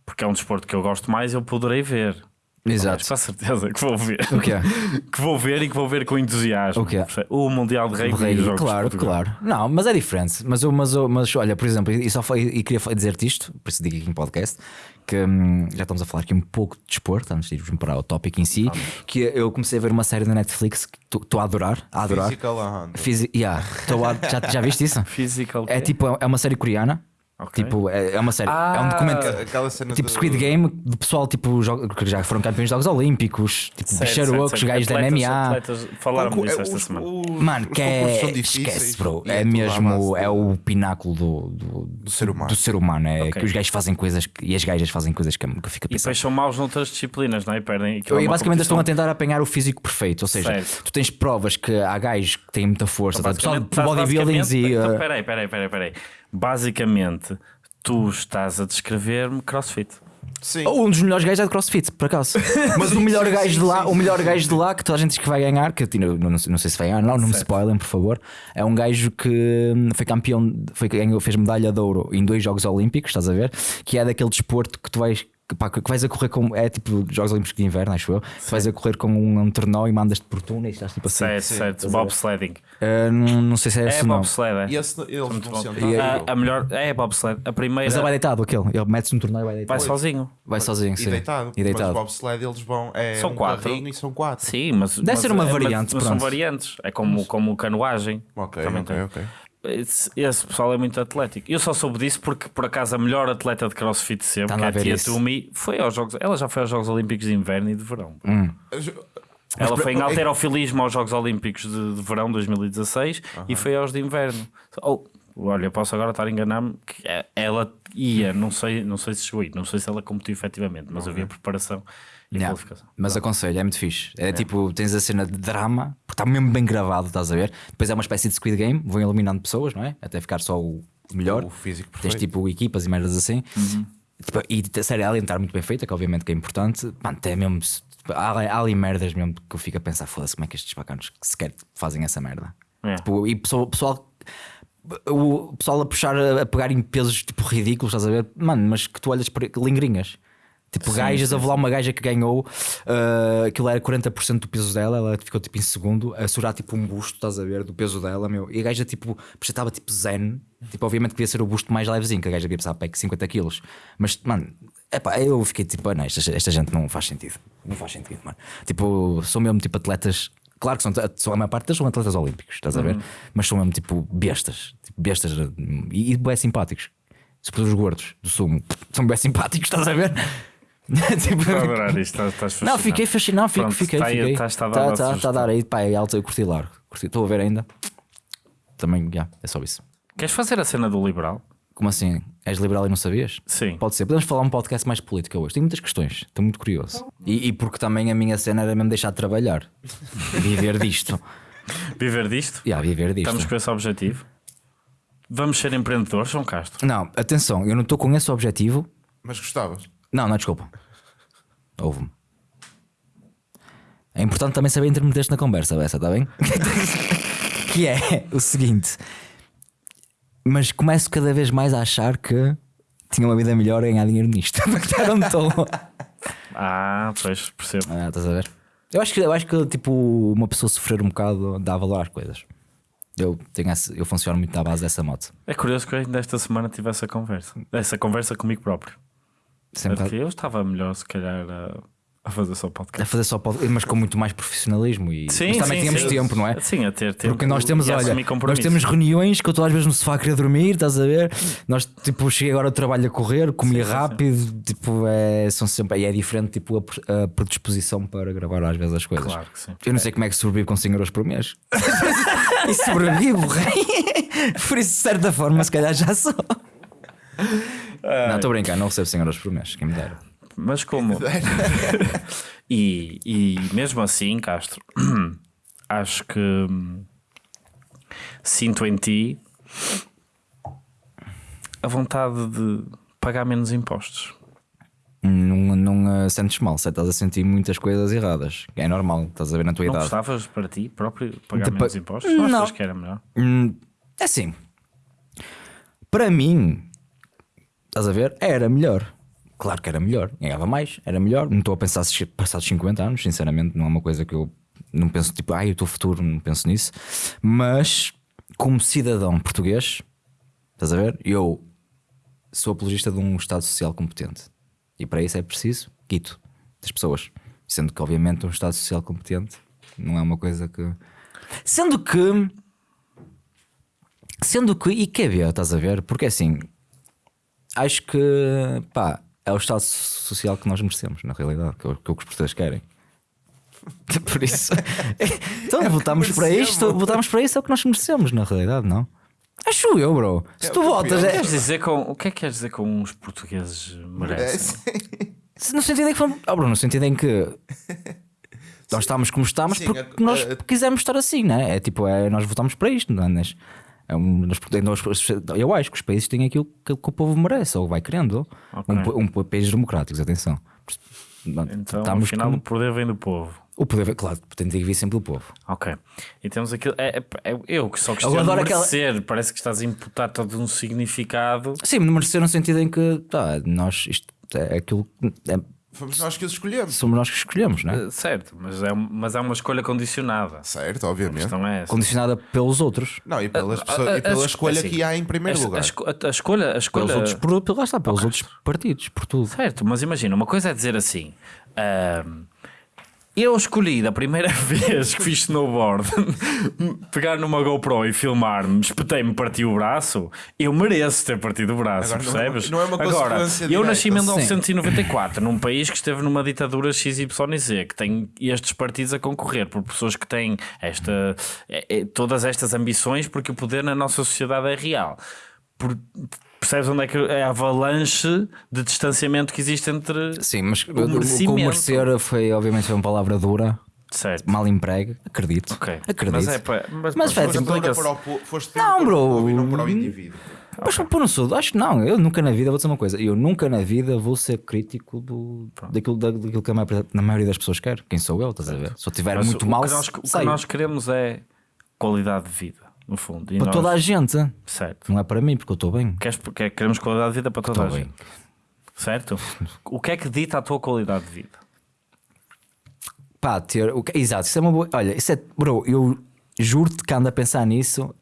porque é um desporto que eu gosto mais, eu poderei ver. Exato. Mas com certeza que vou ver. O que é? que vou ver e que vou ver com entusiasmo. O quê? O Mundial de Rugby Rei, e os Jogos claro, claro. Não, mas é diferente. Mas, eu- mas, eu- mas olha, por exemplo, e, só foi, e queria dizer-te isto, por isso digo aqui em podcast, que hum, já estamos a falar aqui um pouco de desporto, antes de irmos para o tópico em si, que eu comecei a ver uma série na Netflix que estou a adorar. A adorar. Physical 100. Fisi- yeah, a- já, já viste isso? Physical. É tipo, é uma série coreana. Ok. Tipo, é, é uma série, é um Ah, documento. Aquela cena Tipo do- Squid Game, do pessoal tipo, joga- que já foram campeões de Jogos Olímpicos, tipo bicharocos, gajos da MMA. atletas Falaram Pouco- disso é, esta os- semana. os- Mano, que é. Esquece, bro. e É, à mesmo. base É de- o pináculo do, do, do ser humano. do ser humano. É Ok. que os gajos fazem coisas que- e as gajas fazem coisas que, eu- que eu fico a E pensar. depois são maus noutras disciplinas, não é? E perdem. é E uma basicamente estão a competição. tentar apanhar o físico perfeito. Ou seja, Certo. tu tens provas que há gajos que têm muita força, tá? pessoal de bodybuildings e. Então, peraí, peraí, peraí, peraí. Basicamente, tu estás a descrever-me crossfit. Sim. Um dos melhores gajos é de CrossFit, por acaso. Mas o melhor gajo de lá, o melhor gajo de lá que toda a gente diz que vai ganhar, que eu tiro- não, não sei- não sei se vai ganhar, não, não me spoilem, por favor. É um gajo que foi campeão, foi, ganhou- fez medalha de ouro em dois Jogos Olímpicos, estás a ver? Que é daquele desporto que tu vais. Que, pá, que vais a correr com. É tipo Jogos Olímpicos de Inverno, acho eu. Tu vais a correr com um, um e mandas-te por túnel e estás tipo assim. Certo, certo. Bobsledding. Uh, não, não sei se é, É esse não. bobsled, é. E esse, vão bom. sentar. A, a melhor. É bobsled. A primeira. Mas ele vai deitado, aquele. Ele mete-se no torneio e vai vai deitado. sozinho. Vai sozinho, E sim. deitado. E deitado. Mas bobsled eles vão. É São um quatro. E são quatro. Sim, mas. Deve mas ser uma é- mas- variante, Mas, são pronto. variantes. É como, como canoagem. Ok, Também ok, tem. ok. Esse, esse pessoal é muito atlético. Eu só soube disso porque, por acaso, a melhor atleta de crossfit sempre, Tá que é a Tia. Tumi, foi aos Jogos. Ela já foi aos Jogos Olímpicos de Inverno e de Verão. Hum. Ela foi em é- alterofilismo aos Jogos Olímpicos de, de Verão 2016 e foi aos de Inverno. Oh, olha, posso agora estar a enganar-me que é- ela ia, não sei, não sei se chegou aí, não sei se ela competiu efetivamente, mas havia preparação e qualificação. Mas aconselho, é muito fixe. É tipo, tens a cena de drama, porque está mesmo bem gravado, estás a ver? Depois é uma espécie de Squid Game, vão eliminando pessoas, não é? Até ficar só o melhor. O físico Tens perfeito. tipo equipas e merdas assim. Tipo, e a série além de estar muito bem feita, que obviamente que é importante, mano, até mesmo. tipo, há, há ali merdas mesmo que eu fico a pensar, foda-se, como é que estes bacanos sequer fazem essa merda? É. Tipo, e pessoal, pessoal, o pessoal a puxar, a, a pegar em pesos tipo ridículos, estás a ver? Mano, mas que tu olhas para lingrinhas. Tipo, Sim, gajas, sim, houve lá uma gaja que ganhou, uh, aquilo era 40% do peso dela, ela ficou tipo em segundo, a segurar tipo um busto, estás a ver, do peso dela, meu. E a gaja tipo, estava tipo zen, tipo, obviamente queria ser o busto mais levezinho, que a gaja devia pesar pá, 50 quilos. Mas, mano, epá, eu fiquei tipo, ah, não, esta, esta gente não faz sentido, não faz sentido, mano. Tipo, são mesmo tipo atletas. Claro que são, são a maior parte deles são atletas olímpicos, estás a ver? Mas são mesmo tipo bestas, tipo bestas e, e bem simpáticos. Sobretudo os gordos do sumo são bem simpáticos, estás a ver? tipo, Estou a adorar isto, estás, estás não, fascinado. fiquei fascinado, fiquei, Pronto, fiquei. tá aí- fiquei. tá- está a dar tá, tá, tá a dar aí, pá, é alto, eu curti largo. Curti- Estou a ver ainda. Também, já, é só isso. Queres fazer a cena do liberal? Como assim? És liberal e não sabias? Sim. Pode ser. Podemos falar um podcast mais político hoje. Tenho muitas questões. Estou muito curioso. E, e porque também a minha cena era mesmo deixar de trabalhar. Viver disto. Viver disto? Já, viver disto. Estamos com esse objetivo? Vamos ser empreendedores, João Castro? Não, atenção, eu não estou com esse objetivo. Mas gostavas? Não, não, desculpa. Ouve-me. É importante também saber intermeter-te na conversa, essa, está bem? que é o seguinte. Mas começo cada vez mais a achar que tinha uma vida melhor a ganhar dinheiro nisto. Já não estou. Ah, pois, percebo. Ah, estás a ver? Eu acho que, eu acho que tipo, uma pessoa sofrer um bocado dá valor às coisas. Eu, tenho eu funciono muito na base dessa moto. É curioso que eu ainda esta semana tive essa conversa. Essa conversa comigo próprio. Sempre Porque eu estava melhor, se calhar, a, a fazer só a podcast. fazer só podcast, mas com muito mais profissionalismo. E, Sim, mas também sim, tínhamos sim. tempo, não é? Sim, a ter tempo. Porque nós temos, a olha, nós temos reuniões que eu estou às vezes no sofá a querer dormir, estás a ver? Nós, tipo, cheguei agora ao trabalho a correr, comi rápido, tipo, é, são sempre, e é diferente, tipo, a, a predisposição para gravar às vezes as coisas. Claro que sim. Eu não sei como é que sobrevivo com 100 euros por mês. e sobrevivo, rei. Por isso, de certa forma, se calhar já sou. Não, estou a brincar, não recebo 100 euros por mês, quem me dera. Mas como E, e mesmo assim, Castro, acho que hum, sinto em ti a vontade de pagar menos impostos. Não, não uh, sentes mal, se estás a sentir muitas coisas erradas. É normal, estás a ver na tua Não idade. gostavas para ti próprio pagar De pa- menos impostos? Não Não. achas que era melhor? Hum, é assim, para mim, estás a ver? Era melhor. Claro que era melhor, ganhava mais, era melhor. Não estou a pensar passados 50 anos, sinceramente, não é uma coisa que eu não penso, tipo, ai, o teu futuro, não penso nisso. Mas, como cidadão português, estás a ver? Eu sou apologista de um Estado social competente. E para isso é preciso quito das pessoas. Sendo que, obviamente, um Estado social competente não é uma coisa que. Sendo que. Sendo que. E quer ver, estás a ver? Porque assim. Acho que. Pá, é o Estado social que nós merecemos, na realidade, que é o que os portugueses querem. Por isso. então, votamos para isto, votamos para isso, é o que nós merecemos, na realidade, não? Acho eu, bro. Se É tu votas. É, Queres dizer com, o que é que queres dizer com os portugueses merecem? Se No sentido em que fomos. Oh, Bruno, no sentido em que. Nós estamos como estamos Sim, porque a- nós a- quisemos estar assim, né? É tipo, é, nós votamos para isto, não é? É um- nós- eu acho que os países têm aquilo que, que o povo merece ou vai querendo. Ok. Um, um, pa- países democráticos, atenção. Então, Estamos afinal, o poder vem do povo. O poder, claro, tem de vir sempre do povo. Ok. E temos aquilo. É, é- é- eu que só Eu questiono aquela- merecer. Parece que estás a imputar todo um significado. Sim, merecer no sentido em que tá, nós, isto é aquilo é- Fomos nós que os escolhemos. somos nós que escolhemos, não é? Eh, Certo, mas é, mas é uma escolha condicionada. Certo, A obviamente. questão é essa. Condicionada pelos outros. Não, e, pelas A- pessoas- a- e pela a- escolha assim, que há em primeiro A, a lugar. a- a escolha. A escolha Pelos outros, por, lá está, pelos outros partidos, por tudo. Certo, mas imagina, uma coisa é dizer assim. ahm, eu escolhi da primeira vez que fiz snowboard pegar numa GoPro e filmar-me, espetei-me, parti o braço. Eu mereço ter partido o braço, Agora, não é uma- percebes? não é uma Agora, eu nasci em Sim. 1994, num país que esteve numa ditadura XYZ, que tem estes partidos a concorrer por pessoas que têm esta, é- é- todas estas ambições, porque o poder na nossa sociedade é real. Por- percebes onde é que é a avalanche de distanciamento que existe entre. Sim, mas o, o, foi, obviamente, foi uma palavra dura, Certo. mal empregue, acredito. Ok. Acredito. Mas é para. Mas, Mas, Fred, Foste para o foste Não, para bro. e não para o indivíduo. Mas pô, não sou, acho que não, eu nunca na vida vou dizer uma coisa, eu nunca na vida vou ser crítico do, daquilo, da- daquilo que a maioria, na maioria das pessoas quer. Quem sou eu, estás a ver? Se eu tiver Mas muito o mal, que nós, o que nós queremos é qualidade de vida, no fundo. E para nós- toda a gente, Certo. não é para mim, porque eu estou bem. Queres, quer- queremos qualidade de vida para toda a bem. gente. Certo? O que é que dita a tua qualidade de vida? Pá, ter. o que- Exato, isso é uma boa. Olha, isso é. Bro, eu juro-te que ando a pensar nisso.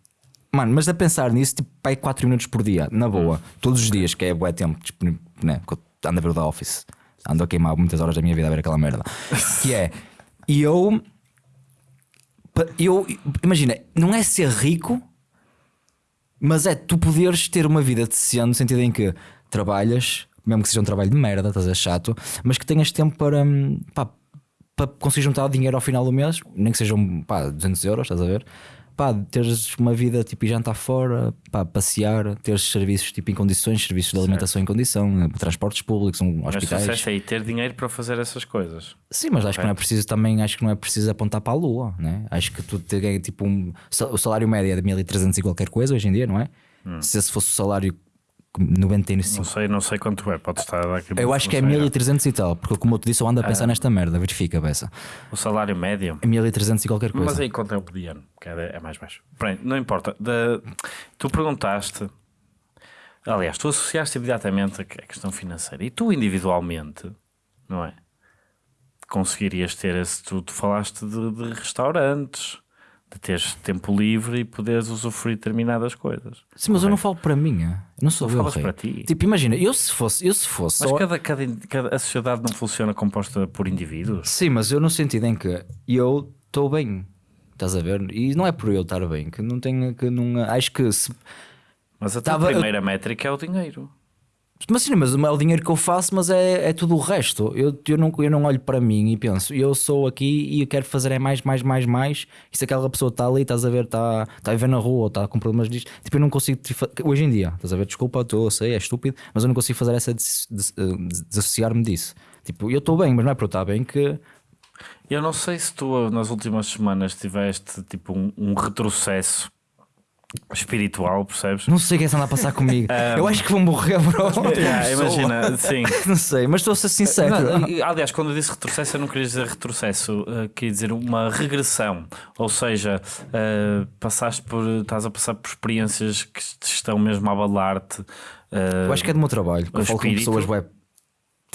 Mano, mas a pensar nisso, tipo, pai 4 minutos por dia, na boa, todos os dias, que é bué tempo, disponível, né? porque eu ando a ver o da Office, ando a queimar muitas horas da minha vida a ver aquela merda. que é. E eu. Eu. Imagina, não é ser rico, mas é tu poderes ter uma vida decente, no sentido em que trabalhas, mesmo que seja um trabalho de merda, estás a chato, mas que tenhas tempo para, hum, pá, para conseguir juntar dinheiro ao final do mês, nem que sejam pá, 200 euros, estás a ver? Pá, teres uma vida tipo e jantar fora, pá, passear, teres serviços tipo em condições, serviços de alimentação em condição, eh, transportes públicos, um, Mas hospitais. disseste aí ter dinheiro para fazer essas coisas. Sim, mas acho que não é preciso também, acho que não é preciso apontar para a lua, né? Acho que tu te ganha tipo um. O salário médio é de 1300 e qualquer coisa hoje em dia, não é? Se esse fosse o salário Não 95. sei, não sei quanto é. Pode estar aqui Eu acho que é informação 1300 e tal, porque como eu te disse, eu ando a pensar nesta merda, verifica, errada. O salário médio. É 1300 e qualquer coisa. Mas aí quanto é o mediano? Que é, é mais baixo. Pronto, não importa. Da- tu perguntaste. Aliás, tu associaste imediatamente a questão financeira. E tu individualmente, não é? Conseguirias ter esse. Tu, tu falaste de, de restaurantes, de teres tempo livre e poderes usufruir determinadas coisas. Sim, mas eu não falo para mim, eu não sou eu, falas rei. para ti. Tipo, imagina, eu se fosse, eu se fosse Mas só- cada, cada, cada- a sociedade não funciona composta por indivíduos? Sim, mas eu no sentido em que eu estou bem. Estás a ver? E não é por eu estar bem, que não tenho que não acho que se Mas a tua Tava- primeira métrica é o dinheiro. Mas sim, mas é o dinheiro que eu faço, mas é, é tudo o resto. Eu, eu, não, eu não olho para mim e penso, eu sou aqui e eu quero fazer é mais, mais, mais, mais. E se aquela pessoa está ali, estás a ver, está, está a ver na rua ou está com problemas disto, tipo, eu não consigo. Hoje em dia, estás a ver, desculpa, estou, sei, é estúpido, mas eu não consigo fazer essa eh, desassociar-me disso. Tipo, eu estou bem, mas não é para eu estar bem que Eu não sei se tu nas últimas semanas tiveste tipo um, um retrocesso espiritual, percebes? Não sei o que é que anda a passar comigo. Eu acho que vou morrer, bro. Yeah, imagina, sim. Não sei, mas estou a ser sincero. Não, aliás, quando eu disse retrocesso, eu não queria dizer retrocesso, uh, queria dizer uma regressão. Ou seja, uh, passaste por. estás a passar por experiências que te estão mesmo a abalar-te. uh, Eu acho que é do meu trabalho. o Eu falo com pessoas web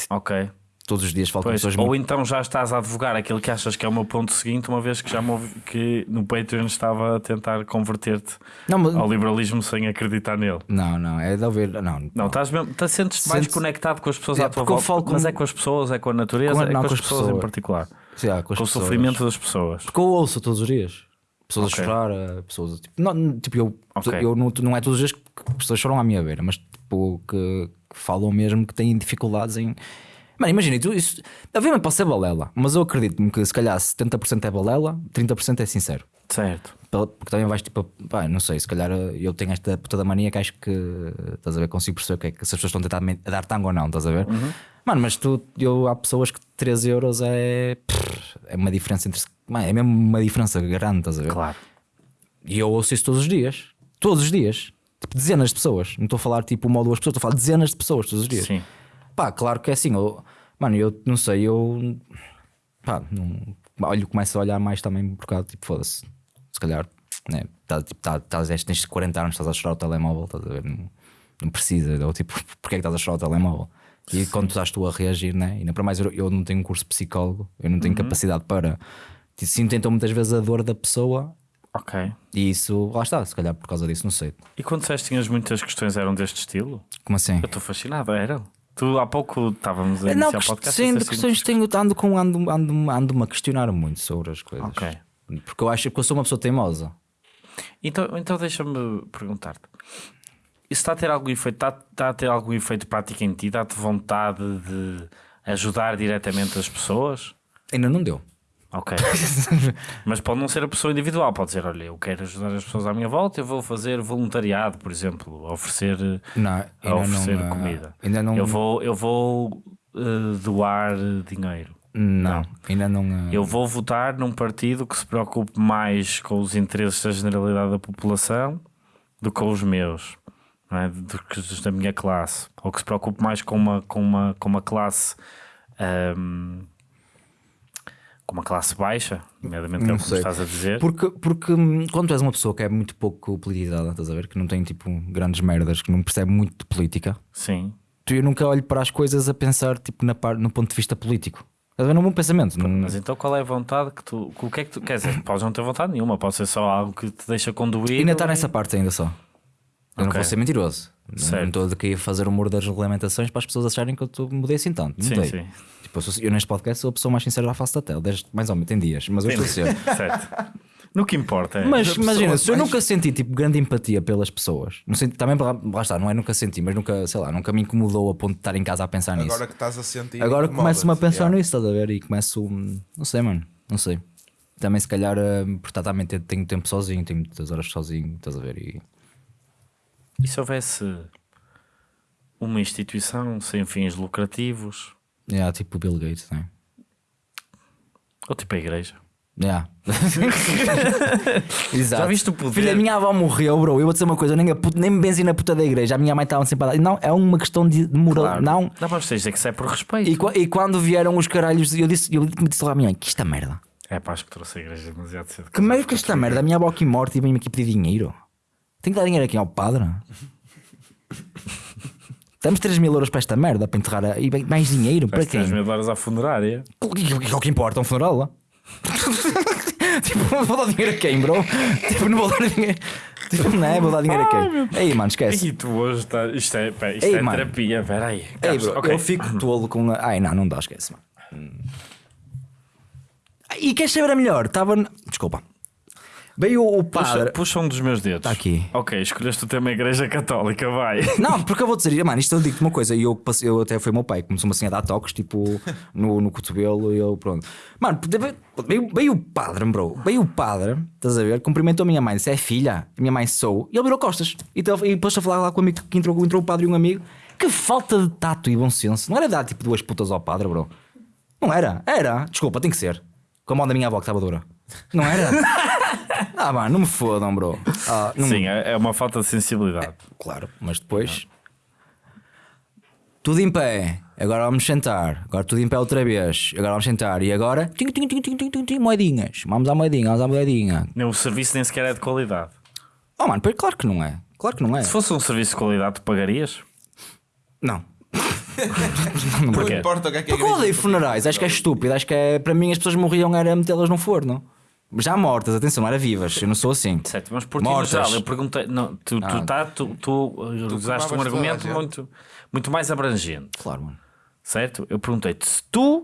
Ok. Todos os dias, falo com Pois, pessoas ou muito. então já estás a advogar aquilo que achas que é o meu ponto seguinte, uma vez que já me ouvi, que no Patreon estava a tentar converter-te Não, mas... ao liberalismo sem acreditar nele. não, não, é de ouvir. Não, Não, estás mesmo, estás, sentes-te mais conectado com as pessoas É, à tua volta. falo com- Mas é com as pessoas, é com a natureza, Com é não, com com as as pessoas em pessoas. particular. Sim, há, com, Com o pessoas. sofrimento das pessoas. Porque eu ouço todos os dias. Pessoas Ok. a chorar, eh, pessoas. Tipo, não, tipo eu, Ok. eu não, não é todos os dias que pessoas choram à minha beira, mas tipo, que, que falam mesmo que têm dificuldades em. Mano, imagina, tu, isso, obviamente pode ser balela, mas eu acredito-me que se calhar 70% é balela, 30% é sincero. Certo. Porque também vais tipo, pá, não sei, se calhar eh, eu tenho esta puta da mania que acho que estás a ver, consigo perceber o que é que se as pessoas estão a tentar a dar tango ou não, estás a ver? Uhum. Mano, mas tu, eu, há pessoas que 3 euros é, é uma diferença entre. Mano, é mesmo uma diferença grande, estás a ver? Claro. E eu ouço isso todos os dias, todos os dias, tipo dezenas de pessoas, não estou a falar tipo uma ou duas pessoas, estou a falar dezenas de pessoas todos os dias. Sim. Pá, claro que é assim, eu, mano, eu não sei, eu pá, não, olho, começo a olhar mais também por causa, tipo, foda-se, se calhar, né, tá, tipo, tá, tá, tens 40 anos, estás a chorar o telemóvel, estás a ver, não, não precisa, ou tipo, porque é que estás a chorar o telemóvel? E quando estás tu a reagir, né, e ainda para mais eu, eu não tenho um curso de psicólogo, eu não tenho capacidade para, tipo, sinto então muitas vezes a dor da pessoa Ok. e isso, lá está, se calhar por causa disso, não sei. E quando disseste que tinhas muitas questões eram deste estilo? Como assim? Eu estou fascinado, eram. Tu há pouco estávamos a Não, iniciar o podcast. sim, de disseste assim, questões tenho, ando, com, ando, ando, ando-me a questionar muito sobre as coisas. Ok. Porque eu acho que eu sou uma pessoa teimosa. Então, então deixa-me perguntar-te. Isso está a ter algum efeito? Está, está a ter algum efeito prático em ti? Dá-te vontade de ajudar diretamente as pessoas? Ainda não deu. Ok. Mas pode não ser a pessoa individual. Pode dizer, olha, eu quero ajudar as pessoas à minha volta, eu vou fazer voluntariado, por exemplo, oferecer, Não, a oferecer não, comida. Ainda não. Eu vou, eu vou eh, doar dinheiro. Não, ainda não. ah, Eu vou votar num partido que se preocupe mais com os interesses da generalidade da população do que com os meus, não é? do que os da minha classe, ou que se preocupe mais com uma, com uma, com uma classe ahm, com uma classe baixa, nomeadamente que é Não o que sei. estás a dizer. Porque, porque hum, quando tu és uma pessoa que é muito pouco politizada, estás a ver? Que não tem tipo grandes merdas, que não percebe muito de política, Sim, tu eu nunca olho para as coisas a pensar tipo na par, no ponto de vista político. Estás a ver? Num bom pensamento. Não, mas então qual é a vontade que tu. O que é que tu. Quer dizer, podes não ter vontade nenhuma, pode ser só algo que te deixa conduir. ainda está nessa parte ainda só. Eu não Ok. vou ser mentiroso. Não- Certo. Não estou aqui a fazer humor das regulamentações para as pessoas acharem que eu mudei assim tanto. Sim, sim. Tipo, eu, sou- eu neste podcast sou a pessoa mais sincera da face da tela. Desde, mais ou menos, tem dias, mas eu estou a ser. certo. No que importa é. Mas As imagina, se eu mais- nunca senti tipo grande empatia pelas pessoas, não senti, também lá, lá está, não é nunca senti, mas nunca, sei lá, nunca me incomodou a ponto de estar em casa a pensar nisso. Agora que estás a sentir. Agora começo-me a pensar Yeah. nisso, estás a ver? E começo, não sei, mano, não sei. Também se calhar, hum, porque também tenho- tenho tempo sozinho, tenho muitas horas sozinho, estás a ver? E E se houvesse uma instituição sem fins lucrativos, yeah, tipo o Bill Gates, né? ou tipo a igreja? Yeah. Exato. Já viste o poder? Filha, a minha avó morreu, bro. Eu vou dizer uma coisa, nem, a puta, nem me benzi na puta da igreja. A minha mãe estava sempre a dar. Não, é uma questão de moral. Claro. Não. Dá para dizer que isso é por respeito. E, qua- e quando vieram os caralhos, eu disse, eu disse lá à minha mãe: que esta merda. É pá, acho que trouxe a igreja demasiado cedo. Que meio que esta merda? A minha avó aqui morta e vem-me aqui pedir dinheiro. Tenho que dar dinheiro aqui ao padre. Temos 3 mil euros para esta merda para enterrar. a- E mais dinheiro para quem? 3 mil dólares à funerária. O que, o que- o que importa? Um funeral lá? tipo, não vou dar dinheiro a quem, bro? Tipo, não vou dar dinheiro. Tipo, não é? Vou dar dinheiro a quem? Aí, mano, esquece. E tu hoje está. Isto é, pá, isto Ei, é mano. terapia. Espera aí. Ei, bro, ok. eu fico tolo com. a- Ai, não, não dá, esquece, mano. Hum. E queres saber a melhor? Estava. Desculpa. Veio o Puxa, padre. puxa um dos meus dedos. Tá aqui. Ok, escolheste o tema Igreja Católica, vai. Não, porque eu vou dizer, mano, isto eu digo-te uma coisa, e eu, passei- eu até foi o meu pai, começou-me assim a dar toques, tipo, no, no cotovelo, e eu, pronto. Mano, veio, veio o padre, bro, veio o padre, estás a ver, cumprimentou a minha mãe, disse, é filha, a minha mãe sou, e ele virou costas, e, então- e depois a falar lá com o amigo que entrou, entrou o padre e um amigo, que falta de tato e bom senso, não era dar tipo duas putas ao padre, bro. Não era, era, desculpa, tem que ser. Com a mão da minha avó que estava dura. Não era? ah, mano, não me fodam, bro. Ah, não- Sim, é é uma falta de sensibilidade. Claro, mas depois. Tudo em pé. Agora vamos sentar. Agora tudo em pé outra vez. Agora vamos sentar. E agora. Tim, tim, tim, tim, tim, tim, tim, moedinhas. Vamos à moedinha, vamos à moedinha. Nem O serviço nem sequer é de qualidade. Oh, mano, pois claro que não é. Claro que não é. Se fosse um serviço de qualidade, tu pagarias? Não. Não importa o que é que a Porque eu odeio funerais. Acho que é estúpido. Acho que é. Para mim, as pessoas morriam era metê-las no forno. Já mortas, atenção, não era vivas. Eu não sou assim. Certo, mas por Mortas. geral, eu perguntei. Não, tu, tu, Ah. tá, tu, tu uh, usaste um argumento muito, muito mais abrangente. Claro, mano. certo? Eu perguntei-te se tu,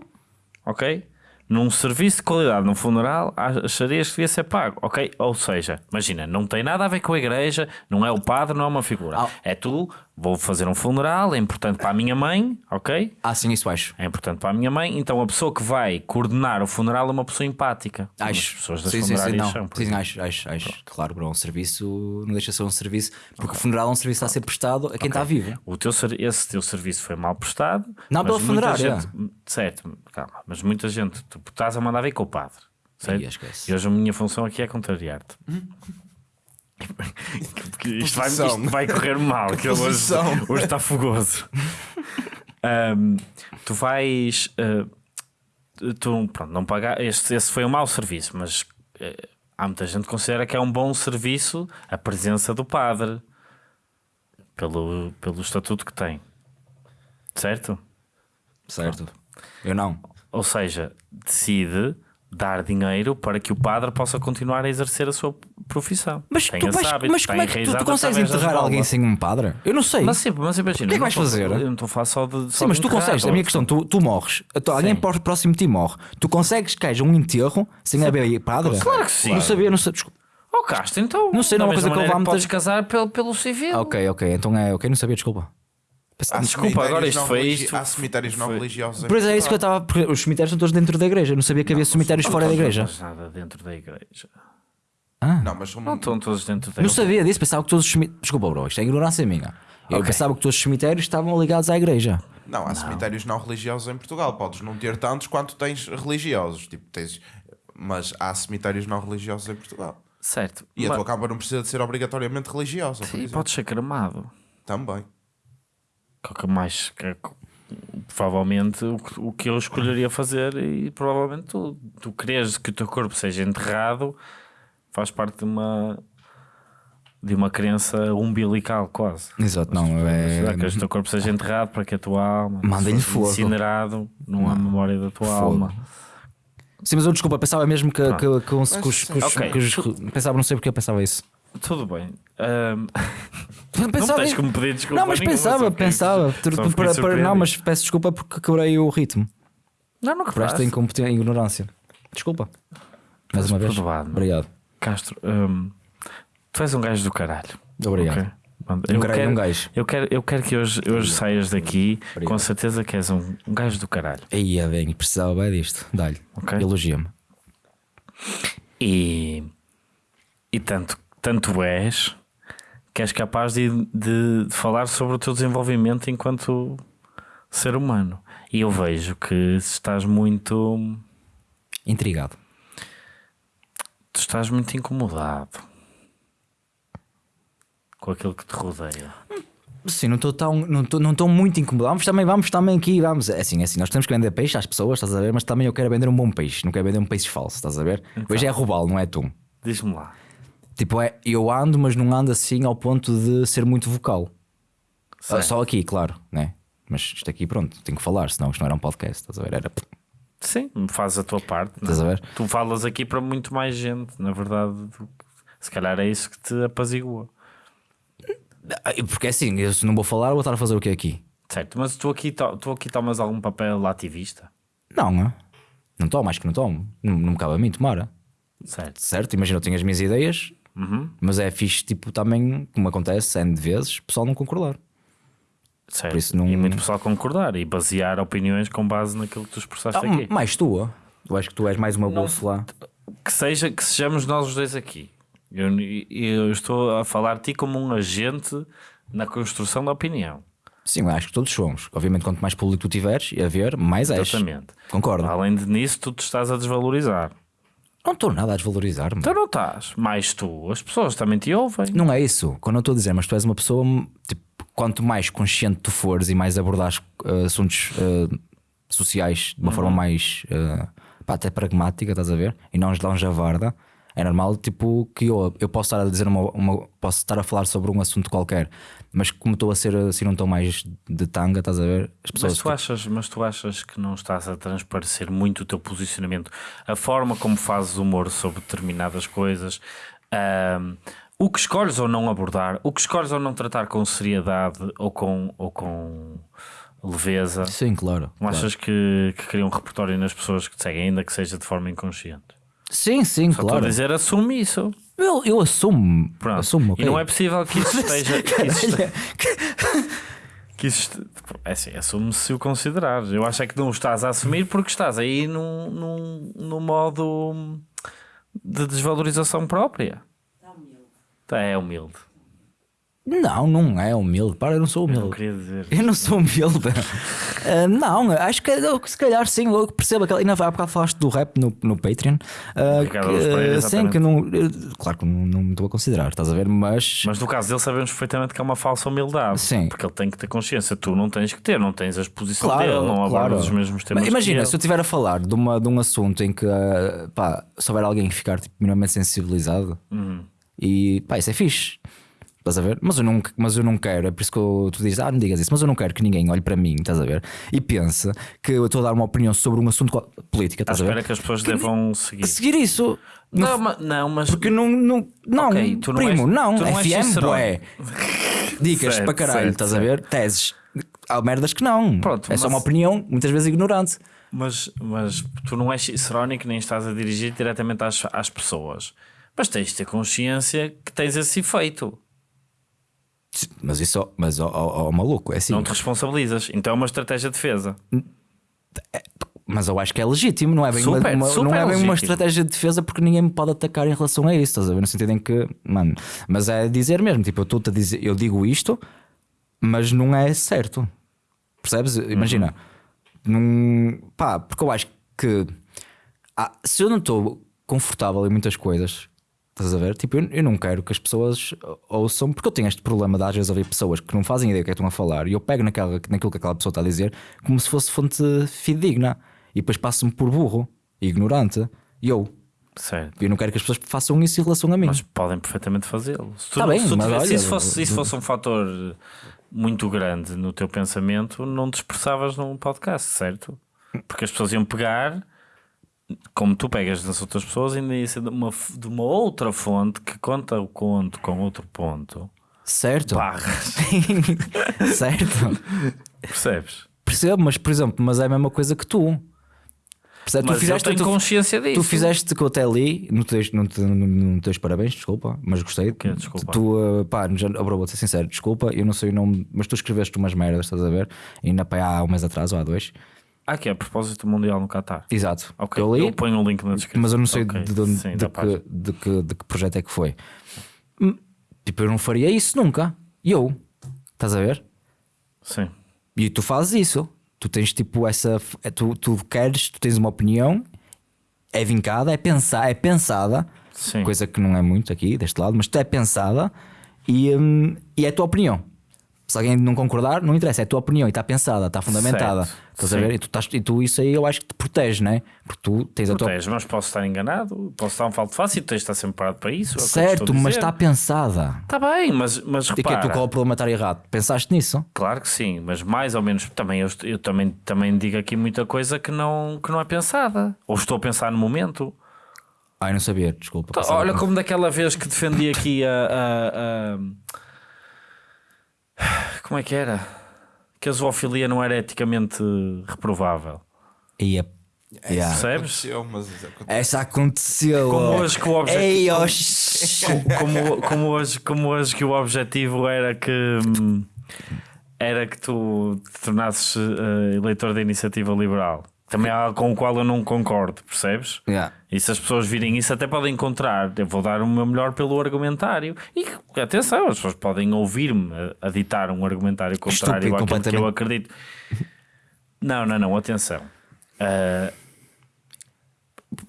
ok, num serviço de qualidade, num funeral, acharias que devia ser pago, ok? Ou seja, imagina, não tem nada a ver com a igreja, não é o padre, não é uma figura. Ah. É tu, vou fazer um funeral, é importante para a minha mãe, ok? Ah, sim, isso acho. É importante para a minha mãe, então a pessoa que vai coordenar o funeral é uma pessoa empática. Acho. As pessoas das sim, sim, sim, funerárias não. são. Sim, exemplo. acho, acho, acho. Claro, bro, um serviço não deixa de ser um serviço, porque o funeral é um serviço a ser prestado a quem está vivo. O teu, esse teu serviço foi mal prestado. Não, pela funerária. gente- Certo, calma, mas muita gente, tu estás a mandar vir com o padre. Certo? Esquece. E hoje a minha função aqui é contrariar-te. Porque isto, vai, isto vai correr mal, que hoje, hoje está fogoso. Ahm, tu vais. ah, tu, pronto, não pagar. Este, esse foi um mau serviço, mas eh, há muita gente que considera que é um bom serviço a presença do padre pelo, pelo estatuto que tem, certo? Certo. Eu não. Ou seja, decide dar dinheiro para que o padre possa continuar a exercer a sua profissão. Mas, Tem tu, vais, hábito, mas como é que tu, tu consegues enterrar alguém sem um padre? Eu não sei. Mas, sim, mas imagina, O que é que vais fazer? Eu não estou a falar só de. só Sim, mas de tu enterrar, consegues, a minha questão, tu, tu morres, então, alguém Sim. pró- próximo de ti morre, tu consegues que haja um enterro sem haver padre? Claro que sim. Não sabia, não sabia. Desculpa. Oh, Castro, então. Não sei, não é uma coisa que eu vá muitas- Podes casar pelo, pelo civil. Ah, ok, ok, então é ok, não sabia, desculpa. Há Desculpa, agora isto não foi isto. Há cemitérios não Foi- religiosos. em Pois é isso que eu estava. porque Os cemitérios estão todos dentro da igreja. Eu não sabia que havia cemitérios fora da igreja. Não faz nada dentro da igreja. Não, mas Não estão todos dentro da Não igreja. sabia disso, pensava que todos os cemitérios. Desculpa, bro, isto é ignorância minha. Eu Ok. pensava que todos os cemitérios estavam ligados à igreja. Não, há cemitérios não religiosos em Portugal. Podes não ter tantos quanto tens religiosos. Tipo, tens... Mas há cemitérios não religiosos em Portugal. Certo. E a Mas- tua capa não precisa de ser obrigatoriamente religiosa. Sim, exemplo. pode ser cremado. Também. Que é o que mais. que é co- provavelmente o que, o que eu escolheria fazer e provavelmente tu, tu queres que o teu corpo seja enterrado faz parte de uma de uma crença umbilical quase. Exato, não. É... Que o teu corpo seja enterrado para que a tua alma Manda-lhe seja fogo. incinerado, não há memória da tua Fogo. alma. Sim, mas eu desculpa, pensava mesmo que, que, que, os- que os- que os- que os- Pensava, não sei porque eu pensava isso. Tudo bem. Ahm, não Pensava tens me pedir desculpa. Não, mas nenhuma, pensava, pensava. Para- para- não, mas peço desculpa porque quebrei o ritmo. Não, não quebraste. incompetência e ignorância. Desculpa. Mais uma vez. perdoado. Obrigado. Castro, hum, tu és um gajo do caralho. Obrigado. ok? Mano, Um eu, caralho, quero, um gajo. eu, quero, eu quero que hoje, hoje saias daqui Obrigado. com certeza que és um, um gajo do caralho. Aí é bem, precisava bem disto. Dá-lhe. Ok. Elogia-me. E, e tanto, tanto és que és capaz de, de, de falar sobre o teu desenvolvimento enquanto ser humano. E eu vejo que estás muito. Intrigado. Tu estás muito incomodado com aquilo que te rodeia. Sim, não estou tão, não estou não estou muito incomodado. Vamos também, vamos também aqui, vamos. É assim, é assim, nós temos que vender peixe às pessoas, estás a ver? Mas também eu quero vender um bom peixe, não quero vender um peixe falso, estás a ver? Hoje é roubá-lo, não é tu. Diz-me lá. Tipo, é, eu ando, mas não ando assim ao ponto de ser muito vocal. Ah, Certo. só aqui, claro, né? Mas isto aqui, pronto, tenho que falar, senão isto não era um podcast, estás a ver? Era. Sim, faz a tua parte. é? Estás a ver? Tu falas aqui para muito mais gente, na verdade. Se calhar é isso que te apazigua. Ah, Porque é assim, eu se não vou falar, vou estar a fazer o que aqui? Certo, mas tu aqui, tu aqui tomas algum papel ativista? Não, não. Não tomo, acho que não tomo. Não, não me cabe a mim tomar. Certo. Certo? Imagina, eu tenho as minhas ideias, Uhum. mas é fixe, tipo, também, como acontece N de vezes, o pessoal não concordar. certo. Por isso não- E muito pessoal concordar e basear opiniões com base naquilo que tu expressaste Ah, aqui. mais tua. Eu acho que tu és mais uma bolsa lá. Que, seja, que sejamos nós os dois aqui. Eu, eu estou a falar de ti como um agente na construção da opinião. Sim, acho que todos somos. Obviamente, quanto mais público tu tiveres a ver, mais és. Exatamente. Concordo. Além de nisso, tu te estás a desvalorizar. Não estou nada a desvalorizar-me. Então não estás. Mais tu. As pessoas também te ouvem. Não é isso. Quando eu estou a dizer, mas tu és uma pessoa, tipo, quanto mais consciente tu fores e mais abordares uh, assuntos uh, sociais de uma forma mais uh, pá, até pragmática, estás a ver? E não javarda, é normal tipo, que eu, eu posso estar a dizer uma, uma- posso estar a falar sobre um assunto qualquer, mas como estou a ser assim num tom mais de tanga, estás a ver? As pessoas Mas tu, achas, mas tu achas que não estás a transparecer muito o teu posicionamento, a forma como fazes humor sobre determinadas coisas, ahm, o que escolhes ou não abordar, o que escolhes ou não tratar com seriedade ou com, ou com leveza. Sim, claro. Não claro. achas que, que cria um repertório nas pessoas que te seguem, ainda que seja de forma inconsciente? Sim, sim, Só estou claro. a dizer, assume isso. Eu, eu assumo. Pronto. assumo ok. E não é possível que isso esteja. Que isso esteja que isso este- é assim, assume se o considerares. Eu acho é que não o estás a assumir porque estás aí num, num, num modo de desvalorização própria. Tá, É humilde. Não, não é humilde. Para, eu não sou Eu não humilde. queria dizer. Eu não sou humilde. Ah, não, acho que eu, se calhar sim, eu percebo aquela. Ainda há bocado falaste do rap no, no Patreon. Ricardo que, Pereira, ah, sim, que não. eu- claro que não, não me estou a considerar, estás a ver? Mas. Mas no caso dele sabemos perfeitamente que é uma falsa humildade. Sim. Porque ele tem que ter consciência. Tu não tens que ter, não tens a exposição Claro, dele, não abordas claro. os mesmos temas. Mas imagina, que se eu estiver a falar de, uma, de um assunto em que ah, pá, se houver alguém que ficar tipo, minimamente sensibilizado Uhum. e pá, isso é fixe. Estás a ver? Mas eu, não, mas eu não quero, é por isso que eu- tu dizes, ah, não digas isso, mas eu não quero que ninguém olhe para mim, estás a ver? E pense que eu estou a dar uma opinião sobre um assunto política, estás a espera ver? que as pessoas devam seguir. Seguir isso. Não, mas, não, mas Porque não, não, não Ok, tu não primo, és- não, tu não FM, bué. Dicas Certo, para caralho, certo, estás a ver? Teses. Há merdas que não. Pronto, é só mas- uma opinião, muitas vezes ignorante. Mas, mas tu não és cicerónico nem estás a dirigir diretamente às, às pessoas. Mas tens de ter consciência que tens esse efeito. Mas isso, mas ó, ó, ó, maluco, é assim. Não te responsabilizas. Então é uma estratégia de defesa. Mas eu acho que é legítimo, não é bem, Super, uma, super não é bem uma estratégia de defesa porque ninguém me pode atacar em relação a isso, estás a ver? No sentido em que, mano, mas é dizer mesmo, tipo, eu a dizer, eu digo isto, mas não é certo. Percebes? Imagina, num, pá, porque eu acho que ah, se eu não estou confortável em muitas coisas, estás a ver? Tipo, eu, eu não quero que as pessoas ouçam, porque eu tenho este problema de às vezes ouvir pessoas que não fazem ideia do que é que estão a falar e eu pego naquela, naquilo que aquela pessoa está a dizer como se fosse fonte fidedigna e depois passo-me por burro, ignorante, e eu. Certo. Eu não quero que as pessoas façam isso em relação a mim. Mas podem perfeitamente fazê-lo. Se, tu Tá bem, se, tu tivesse- se olha, isso fosse, se isso fosse um fator muito grande no teu pensamento, não te expressavas num podcast, certo? Porque as pessoas iam pegar, como tu pegas nas outras pessoas, ainda ia ser de uma, de uma outra fonte que conta o conto com outro ponto. certo? Barras. certo. Percebes? Percebo, mas por exemplo, mas é a mesma coisa que tu. Percebes? Mas tu fizeste eu tenho tu- consciência disso. Tu fizeste que eu até li, não te, não te, não os parabéns, desculpa, mas gostei. quê? Desculpa. Tu, uh, pá, já, oh, bro, vou ser sincero, desculpa, eu não sei o nome, mas tu escreveste umas merdas, estás a ver? Ainda pá, há um mês atrás ou há dois. Ah, que é a propósito do Mundial no Qatar. Exato. Ok, Eu li, eu ponho o link na descrição. mas eu não sei Ok, de, de, onde- sim, de que, de, que, de que projeto é que foi. Hum, Tipo, eu não faria isso nunca. E eu, estás a ver? Sim. E tu fazes isso. Tu tens tipo essa. é, Tu, tu queres, tu tens uma opinião, é vincada, é, pensar, é pensada, Sim. coisa que não é muito aqui deste lado, mas tu é pensada e, hum, e é a tua opinião. Se alguém não concordar, não interessa, é a tua opinião e está pensada, está fundamentada. Certo. Estás a ver? E tu, estás, e tu isso aí eu acho que te protege, não é? Porque tu tens a tua. Protege, mas posso estar enganado, posso estar um falto fácil, tens de estar sempre parado para isso. é Certo, a mas está pensada. Está bem, mas, mas E que é repara, tu qual é o problema estar errado? Pensaste nisso? claro que sim, mas mais ou menos também eu, eu também, também digo aqui muita coisa que não, que não é pensada. Ou estou a pensar no momento. Ai, não sabia, desculpa. Passava Olha como daquela vez que defendi aqui a, a- a- Como é que era? Que a zoofilia não era eticamente reprovável. E a- Yeah. Percebes? Aconteceu, mas aconteceu. Essa aconteceu. Como hoje que o objetivo- como, como, hoje, como hoje que o objetivo era que hum, era que tu te tornasses eh, eleitor da iniciativa liberal. Também há algo com o qual eu não concordo, percebes? Yeah. E se as pessoas virem isso, até podem encontrar. Eu vou dar o meu melhor pelo argumentário. E atenção, as pessoas podem ouvir-me a, a ditar um argumentário contrário Estúpido, àquilo que eu acredito. Não, não, não, atenção. Ah,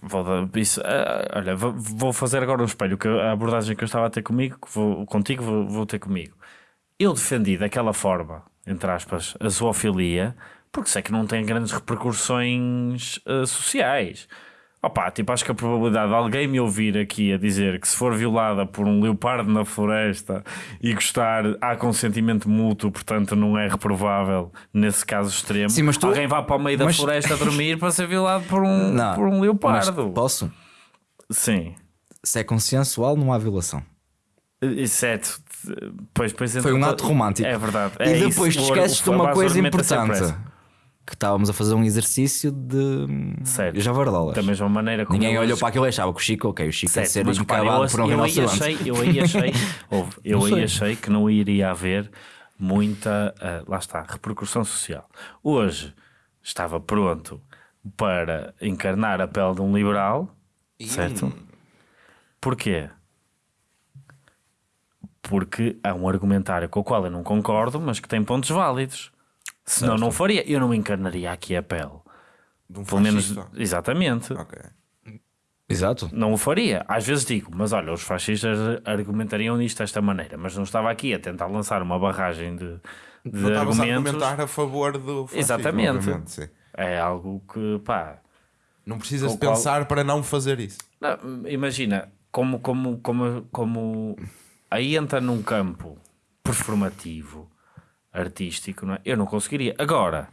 vou dar isso. ah, olha, vou, vou fazer agora um espelho. Que a abordagem que eu estava a ter comigo, vou, contigo, vou, vou ter comigo. Eu defendi daquela forma, entre aspas, a zoofilia, porque sei que não tem grandes repercussões ah, sociais. Opa, tipo, acho que a probabilidade de alguém me ouvir aqui a dizer que se for violada por um leopardo na floresta e gostar, há consentimento mútuo, portanto não é reprovável nesse caso extremo. Sim, mas tu- Alguém vá para o meio da mas- floresta a dormir para ser violado por um, Não, por um leopardo. posso? Sim. Se é consensual, não há violação. Exceto. Pois, pois, Foi um então- ato romântico. É verdade. E É depois isso. te esqueces de uma coisa é importante. Que estávamos a fazer um exercício de Certo. javardolas. Da mesma maneira como Ninguém olhou acho- para aquilo e achava que o Chico, ok, o Chico ia Certo, ser encabado por um eu, aí achei, eu aí achei, ouve, eu aí achei que não iria haver muita, ah, lá está, repercussão social. Hoje estava pronto para encarnar a pele de um liberal, certo? Porquê? Porque há um argumentário com o qual eu não concordo, mas que tem pontos válidos. Senão não faria, eu não encarnaria aqui a pele. De um Pelo menos, fascista. exatamente. Ok. Exato. Não o faria. Às vezes digo, mas olha, os fascistas argumentariam nisto desta maneira, mas não estava aqui a tentar lançar uma barragem de, de Não estavas a argumentos. argumentar a favor do fascismo, Exatamente. sim. É algo que, pá. Não precisas qual- pensar para não fazer isso. não, imagina, como, como, como, como aí entra num campo performativo, artístico, não é? eu não conseguiria. Agora,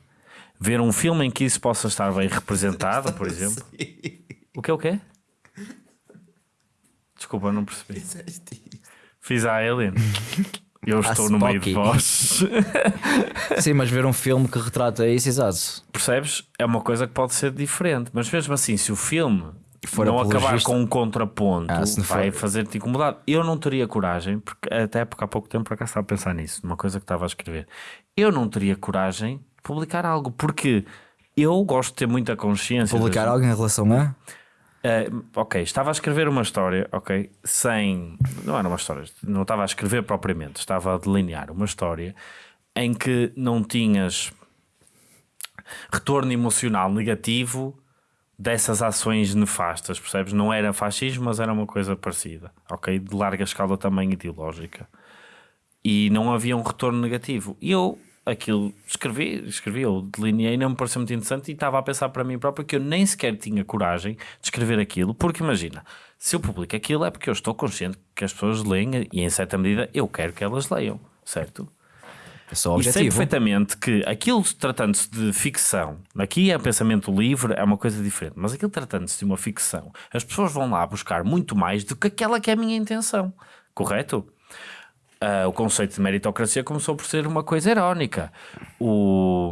ver um filme em que isso possa estar bem representado, por exemplo. O que é o quê? Desculpa, não percebi. Fiz a Alien. Eu estou no meio de vós. Sim, mas ver um filme que retrata isso, exato. Percebes? É uma coisa que pode ser diferente. Mas mesmo assim, se o filme For não acabar apologista- com um contraponto, Ah, não vai for- fazer-te incomodado. Eu não teria coragem, porque até porque há pouco tempo para cá estava a pensar nisso, numa coisa que estava a escrever. Eu não teria coragem de publicar algo, porque eu gosto de ter muita consciência. Publicar das- algo em relação a. Uh, ok, estava a escrever uma história, ok, sem. Não era uma história, não estava a escrever propriamente, estava a delinear uma história em que não tinhas retorno emocional negativo dessas ações nefastas, percebes? Não era fascismo, mas era uma coisa parecida, ok? De larga escala também ideológica. E não havia um retorno negativo. E eu aquilo escrevi, escrevi, eu delineei, não me pareceu muito interessante e estava a pensar para mim próprio que eu nem sequer tinha coragem de escrever aquilo, porque imagina, se eu publico aquilo é porque eu estou consciente que as pessoas leem e em certa medida eu quero que elas leiam, certo? É só E sei objetivo. perfeitamente que aquilo tratando-se de ficção, aqui é pensamento livre, é uma coisa diferente, mas aquilo tratando-se de uma ficção, as pessoas vão lá buscar muito mais do que aquela que é a minha intenção, correto? Ah, o conceito de meritocracia começou por ser uma coisa irónica. O,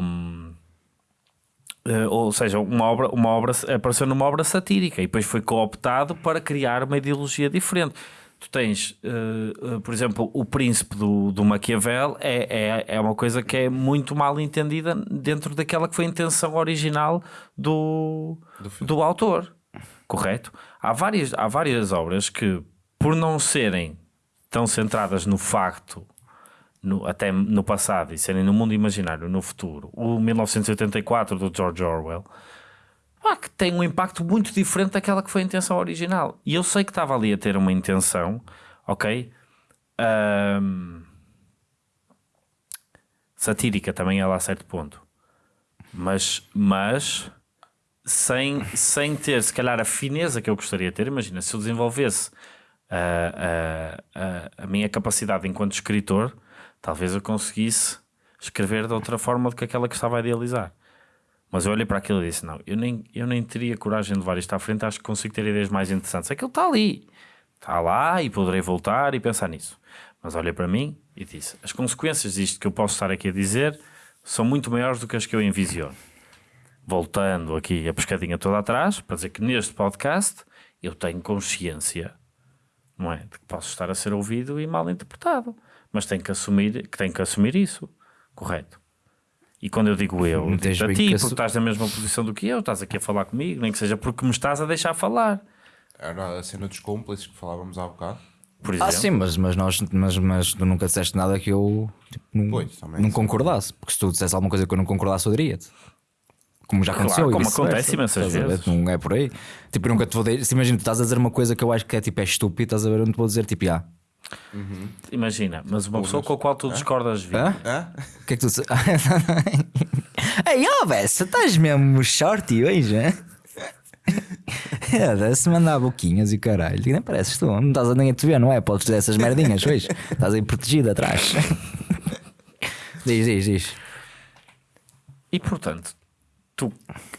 eh, ou seja, uma obra, uma obra apareceu numa obra satírica e depois foi cooptado para criar uma ideologia diferente. Tu tens, eh, eh, por exemplo, o príncipe do, do Maquiavel é, é, é uma coisa que é muito mal entendida dentro daquela que foi a intenção original do, do, autor, correto? Há várias, há várias obras que, por não serem tão centradas no facto no- até no passado e serem no mundo imaginário, no futuro, o 1984 do George Orwell, que tem um impacto muito diferente daquela que foi a intenção original. E eu sei que estava ali a ter uma intenção, ok? Ahm, satírica também ela a certo ponto, mas, mas sem, sem ter se calhar a fineza que eu gostaria de ter. Imagina, se eu desenvolvesse a, a, a, a minha capacidade enquanto escritor, talvez eu conseguisse escrever de outra forma do que aquela que estava a idealizar. Mas eu olhei para aquilo e disse: Não, eu nem, eu nem teria coragem de levar isto à frente. Acho que consigo ter ideias mais interessantes. Aquilo está ali, está lá e poderei voltar e pensar nisso. Mas olhei para mim e disse: As consequências disto que eu posso estar aqui a dizer são muito maiores do que as que eu envisiono. Voltando aqui a pescadinha toda atrás, para dizer que neste podcast eu tenho consciência não é? De que posso estar a ser ouvido e mal interpretado. Mas tenho que assumir, que tenho que assumir isso, correto? E quando eu digo eu, Não digo a ti, que porque estás na mesma posição do que eu, estás aqui a falar comigo, nem que seja porque me estás a deixar falar, Era a cena dos cúmplices que falávamos há bocado. por exemplo. Ah, sim, mas, mas, nós, mas, mas tu nunca disseste nada que eu tipo, não, Pois, não concordasse. Porque se tu dissesse alguma coisa que eu não concordasse, eu diria-te. Como já Claro, aconteceu. e como acontece imensas ver? vezes. Não é por aí. Tipo, eu nunca te vou dizer. Se imagina, tu estás a dizer uma coisa que eu acho que é tipo é estúpido, estás a ver? Eu não te vou dizer tipo, ah. Imagina, mas uma pessoa com a qual tu discordas? Hã? O que é que tu? Ei, ó, Bessa, estás mesmo shorty hoje, hein? É, deve-se mandar boquinhas e caralho. Nem pareces tu, não estás a nem a te ver, não é? Podes dizer essas merdinhas hoje. Estás aí protegido atrás. diz, diz, diz. E portanto, tu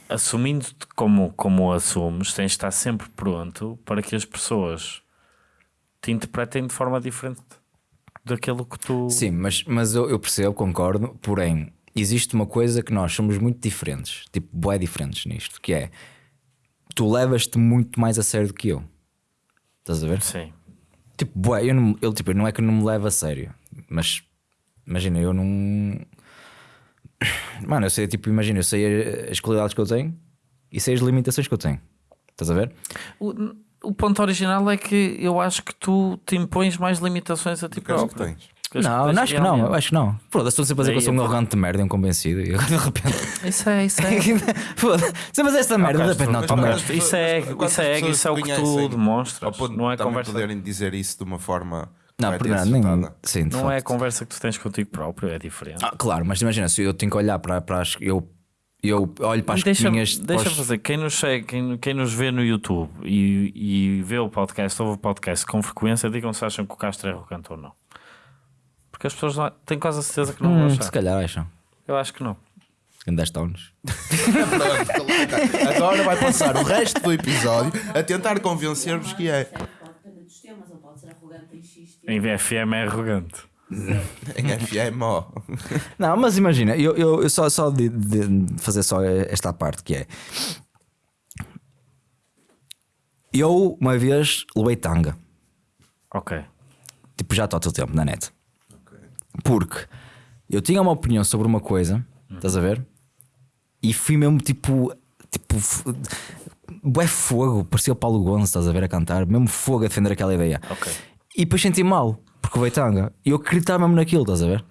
assumindo-te como, como assumes, tens de estar sempre pronto para que as pessoas te interpretem de forma diferente daquilo que tu. Sim, mas, mas eu, eu percebo, concordo, porém, existe uma coisa que nós somos muito diferentes, tipo, bué diferentes nisto, que é tu levas-te muito mais a sério do que eu. Estás a ver? Sim. Tipo, bué, eu não, eu, tipo, não é que eu não me levo a sério, mas imagina, eu não. Mano, eu sei, tipo, imagina, eu sei as qualidades que eu tenho e sei as limitações que eu tenho. Estás a ver? O, o ponto original é que eu acho que tu te impões mais limitações a ti Que acho que próprio. tens. Que as Não, tens não, acho que não, eu acho que não. Foda-se, estou sempre a dizer que eu sou um arrogante de merda e um convencido e de repente. Isso é, isso é. Foda-se, se eu fazer esta merda, de repente, não, Mas toma Isso é- mas isso é- isso é o que tu demonstras, não é conversa- poderem dizer isso de uma forma Não, correta por nada, nem. Sim, Não é a conversa que tu tens contigo próprio, é diferente. Ah, claro, mas imagina, se eu tenho que olhar para, para as. Eu, eu olho para as deixa, deixa os- fazer, quem nos, segue, quem, quem nos vê no YouTube e, e vê o podcast, ouve o podcast com frequência, digam se acham que o Castro é arrogante ou não. Porque as pessoas não, tenho quase a certeza que não vão Hum, achar. se calhar acham. Eu acho que não. Em 10 tons. Agora vai passar o resto do episódio a tentar convencer-vos que é. Pode depender dos temas, ele pode ser arrogante em X Em VFM é arrogante. Em FM, ó. Não, mas imagina, eu, eu, eu só, só de, de fazer só esta parte que é. Eu uma vez levei tanga. Ok. Tipo, já está há todo tempo na net. Porque eu tinha uma opinião sobre uma coisa, estás a ver? E fui mesmo tipo. Tipo. Bué fogo, parecia o Paulo Gonçalves, estás a ver a cantar, mesmo fogo a defender aquela ideia. Ok. E depois senti mal, porque veio tanga. E eu acreditava mesmo naquilo, estás a ver?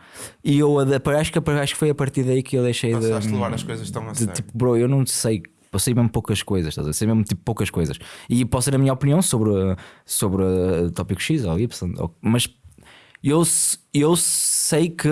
E eu acho que, acho que foi a partir daí que eu deixei de. Passaste a levar as coisas tão a de, sério. tipo, bro, eu não sei. Eu sei mesmo poucas coisas, estás a ver? Sei mesmo tipo poucas coisas. E posso ter a minha opinião sobre, sobre uh, tópico X ou Y, ou- mas eu, eu sei que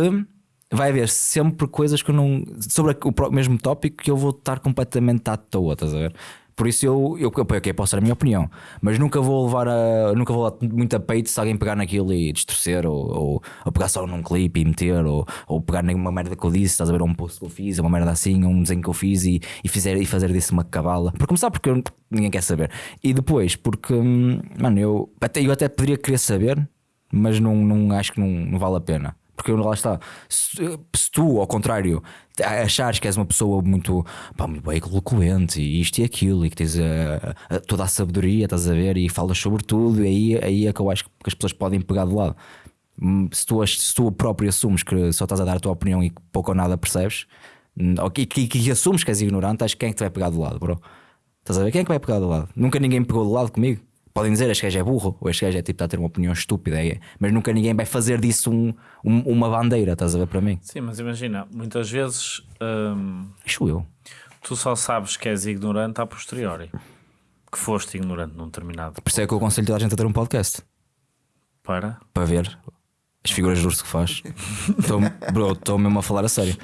vai haver sempre coisas que eu não. sobre o mesmo tópico que eu vou estar completamente à toa, estás a ver? Por isso eu, eu, eu ok, posso dar a minha opinião, mas nunca vou levar a, nunca vou dar muito a peito se alguém pegar naquilo e distorcer, ou, ou, ou pegar só num clipe e meter, ou, ou pegar numa merda que eu disse, estás a ver? Um post que eu fiz, uma merda assim, um desenho que eu fiz e, e, fizer, e fazer disso uma cabala. Por começar, porque ninguém quer saber. E depois, porque, hum, mano, eu até, eu até poderia querer saber, mas não, não acho que não, não vale a pena. Porque lá está, se, se tu, ao contrário, achares que és uma pessoa muito, pá, muito bem eloquente e isto e aquilo, e que tens a- a- toda a sabedoria, estás a ver, e falas sobre tudo, e aí, aí é que eu acho que as pessoas podem pegar de lado. Hum, Se tu, se tu próprio assumes que só estás a dar a tua opinião e pouco ou nada percebes, hum, ou que, que, que assumes que és ignorante, acho que quem é que te vai pegar do lado, bro? Estás a ver? Quem é que vai pegar do lado? Nunca ninguém pegou do lado comigo. Podem dizer este gajo é burro, ou este gajo é tipo está a ter uma opinião estúpida, é, mas nunca ninguém vai fazer disso um- um- uma bandeira, estás a ver para mim? Sim, mas imagina, muitas vezes hum, Acho eu. tu só sabes que és ignorante a posteriori. Que foste ignorante num determinado Por isso é que eu aconselho toda a gente a ter um podcast para. para ver as figuras de urso que faz. Bro, estou mesmo a falar a sério.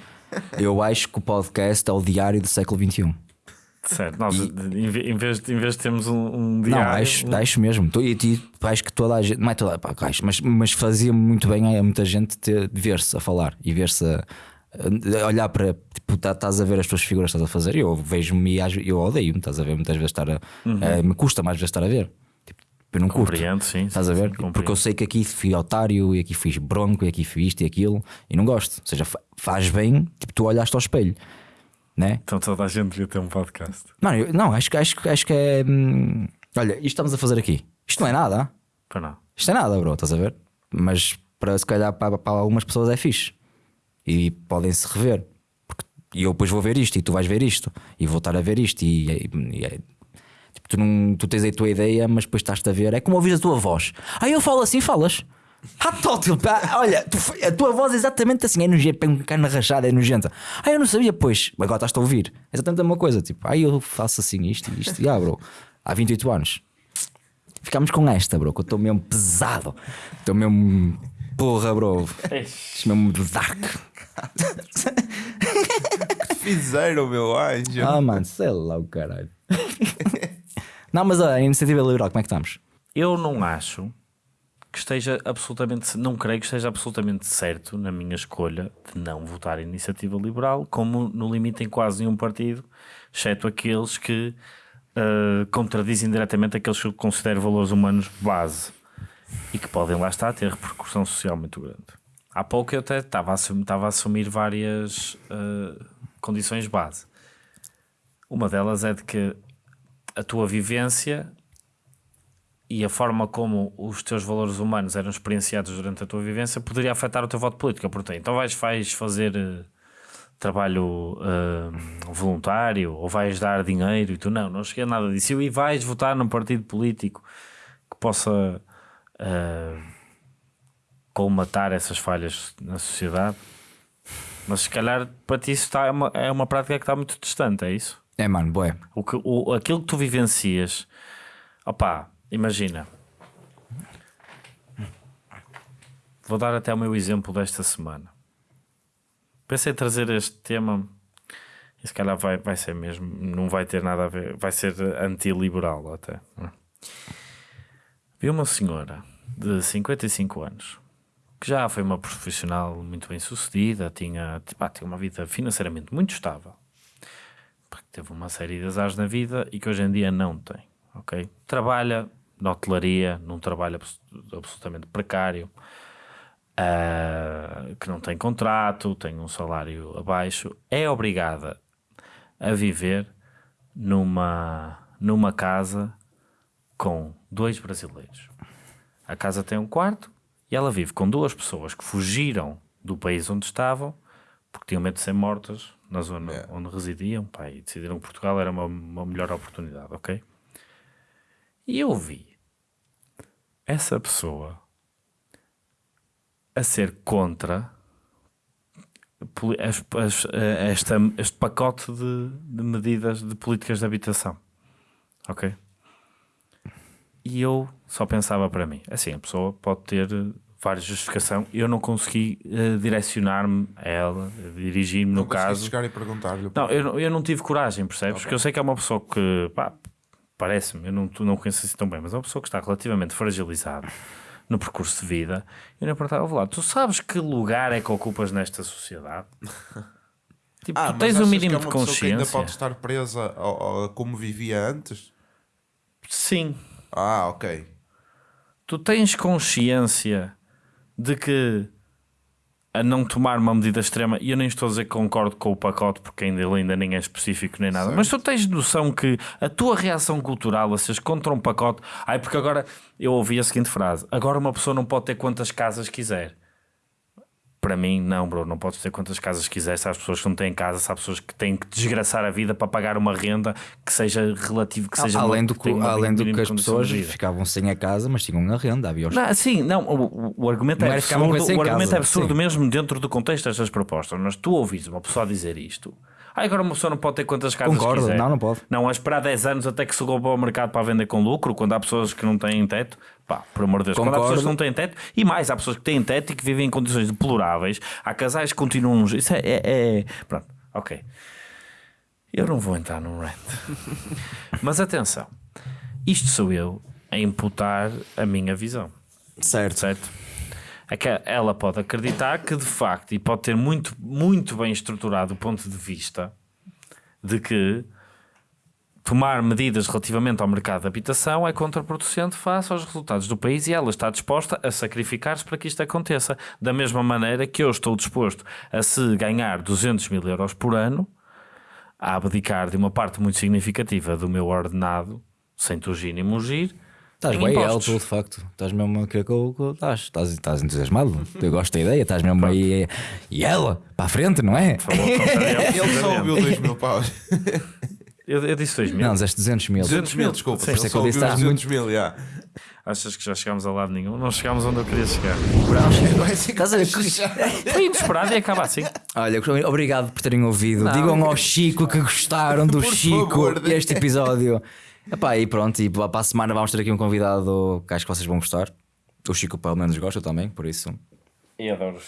Eu acho que o podcast é o diário do século XXI. Certo, nós em, ve- em vez, de- em vez de termos um, um diário. Não, acho, acho mesmo. E, e acho que toda a gente, não é toda, pá, acho, mas, mas fazia muito bem a muita gente ver-se a falar e ver-se a, a olhar para tipo, tá- estás a ver as tuas figuras que estás a fazer. Eu vejo-me e eu odeio-me, estás a ver? Muitas vezes estar a, a- me custa mais vezes estar a ver. Tipo, eu não curto. Compreendo, sim. Estás sim, a ver? sim. Porque eu sei que aqui fui otário e aqui fiz bronco e aqui fiz isto e aquilo e não gosto. Ou seja, fa- faz bem, tipo, tu olhaste ao espelho, né? Então toda a gente devia ter um podcast. Mano, eu- não, acho, que- acho, acho que é. hum, olha, isto estamos a fazer aqui. Isto não é nada. ah? Para não. Isto é nada, bro, estás a ver? Mas para se calhar para, para algumas pessoas é fixe e podem se rever. Porque E eu depois vou ver isto e tu vais ver isto e vou estar a ver isto e, e- e é- tipo, tu, não, tu tens a tua ideia, mas depois estás-te a ver. É como ouvir a tua voz. Ah, eu falo assim, falas. Ah, tótil, pá, olha, tu a tua voz é exatamente assim, é nojenta, tem um cana rachada, é nojenta. Ah, eu não sabia, pois, agora estás-te a ouvir. É exatamente a mesma coisa, tipo, ah, eu faço assim isto e isto, e ah, bro, há 28 anos. Ficámos com esta, bro, que eu estou mesmo pesado. Estou mesmo. Porra, bro. Estou mesmo dark. Fizeram, meu anjo. Ah, mano, sei lá o caralho. Não, mas olha, a iniciativa liberal, como é que estamos? Eu não acho que esteja absolutamente, não creio que esteja absolutamente certo na minha escolha de não votar iniciativa liberal, como no limite em quase nenhum partido, exceto aqueles que eh, contradizem diretamente aqueles que eu considero valores humanos base e que podem lá estar ter repercussão social muito grande. Há pouco eu até estava a assumir, estava a assumir várias eh, condições base. Uma delas é de que a tua vivência e a forma como os teus valores humanos eram experienciados durante a tua vivência poderia afetar o teu voto político. Perguntei, então vais, vais fazer eh, trabalho eh, voluntário ou vais dar dinheiro? E tu, não, não cheguei a nada disso. E vais votar num partido político que possa eh, colmatar essas falhas na sociedade? Mas se calhar para ti isso está, é, uma, é uma prática que está muito distante, é isso? É, mano, boé. O que, o, aquilo que tu vivencias, opá, imagina. Vou dar até o meu exemplo desta semana. Pensei em trazer este tema e se calhar vai, vai ser mesmo, não vai ter nada a ver, vai ser antiliberal até. Vi uma senhora de 55 anos que já foi uma profissional muito bem sucedida, tinha, pá, tinha uma vida financeiramente muito estável porque teve uma série de azares na vida e que hoje em dia não tem, ok? Trabalha na hotelaria, num trabalho abs- absolutamente precário, ah, que não tem contrato, tem um salário abaixo, é obrigada a viver numa, numa casa com dois brasileiros. A casa tem um quarto e ela vive com duas pessoas que fugiram do país onde estavam porque tinham medo de ser mortas na zona onde residiam pá, e decidiram que Portugal era uma, uma melhor oportunidade, ok? E eu vi essa pessoa a ser contra poli- as- as- eh, esta, este pacote de, de medidas de políticas de habitação, ok? E eu só pensava para mim, assim, a pessoa pode ter várias justificação, eu não consegui eh, direcionar-me a ela, dirigir-me no caso. chegar e perguntar-lhe. Não, eu, não- eu não tive coragem, percebes? Porque eu sei que é uma pessoa que, pá, parece-me, eu não, não conheço assim tão bem, mas é uma pessoa que está relativamente fragilizada no percurso de vida. E eu não perguntava, "Ouve lá, tu sabes que lugar é que ocupas nesta sociedade? Tipo, Ah, tu tens um achas mínimo que é de uma pessoa que ainda consciência. pode estar presa ao- ao- a como vivia antes? Sim, Ah, ok. tu tens consciência de que a não tomar uma medida extrema, e eu nem estou a dizer que concordo com o pacote, porque ainda, ele ainda nem é específico nem nada, mas tu tens noção que a tua reação cultural a seres contra um pacote, ai, porque agora eu ouvi a seguinte frase: agora uma pessoa não pode ter quantas casas quiser. Para mim, não, bro, não podes ter quantas casas quiser. Se há pessoas que não têm casa, se há pessoas que têm que desgraçar a vida para pagar uma renda que seja relativo, que seja além do que além do que as pessoas ficavam sem a casa, mas tinham a renda, havia os... Não, sim, não, o, o argumento Não é absurdo, o argumento casa, é absurdo sim. mesmo dentro do contexto destas propostas. Mas tu ouvis uma pessoa dizer isto. Ah, agora uma pessoa não pode ter quantas casas Concordo, quiser. não, não pode. Não, a esperar 10 anos até que se roubou ao mercado para vender com lucro, quando há pessoas que não têm teto. Pá, por amor de Deus, quando há Concordo. pessoas que não têm teto, e mais, há pessoas que têm teto e que vivem em condições deploráveis. Há casais que continuam. Isso é. é- é- Pronto, ok. Eu não vou entrar num rant. Mas atenção, isto sou eu a imputar a minha visão Certo. certo? É que ela pode acreditar que de facto, e pode ter muito, muito bem estruturado o ponto de vista de que tomar medidas relativamente ao mercado de habitação é contraproducente face aos resultados do país e ela está disposta a sacrificar-se para que isto aconteça. Da mesma maneira que eu estou disposto a se ganhar 200 mil euros por ano, a abdicar de uma parte muito significativa do meu ordenado, sem tugir nem mugir, Estás Em bem impostos. alto, de facto. Estás mesmo a querer que eu. Estás, estás, estás entusiasmado. Eu gosto da ideia. Estás mesmo aí. E ela, para a frente, não é? Falou contrariamente, Ele só ouviu precisamente. 2 mil paus. Eu, eu disse 2 mil. Não, dizeste 200 mil. 200 mil, desculpa. Por isso é Ele que eu disse, ouviu estás 200 mil, já. Achas que já chegámos a lado nenhum? Não chegámos onde eu queria chegar. Estás a ver? Foi inesperado e acaba assim. Olha, obrigado por terem ouvido. Não, Digam ao Chico que gostaram do Chico favor, este episódio. Epá, e pronto, e para a semana vamos ter aqui um convidado que acho que vocês vão gostar. O Chico pelo menos gosta também, por isso. E adoro os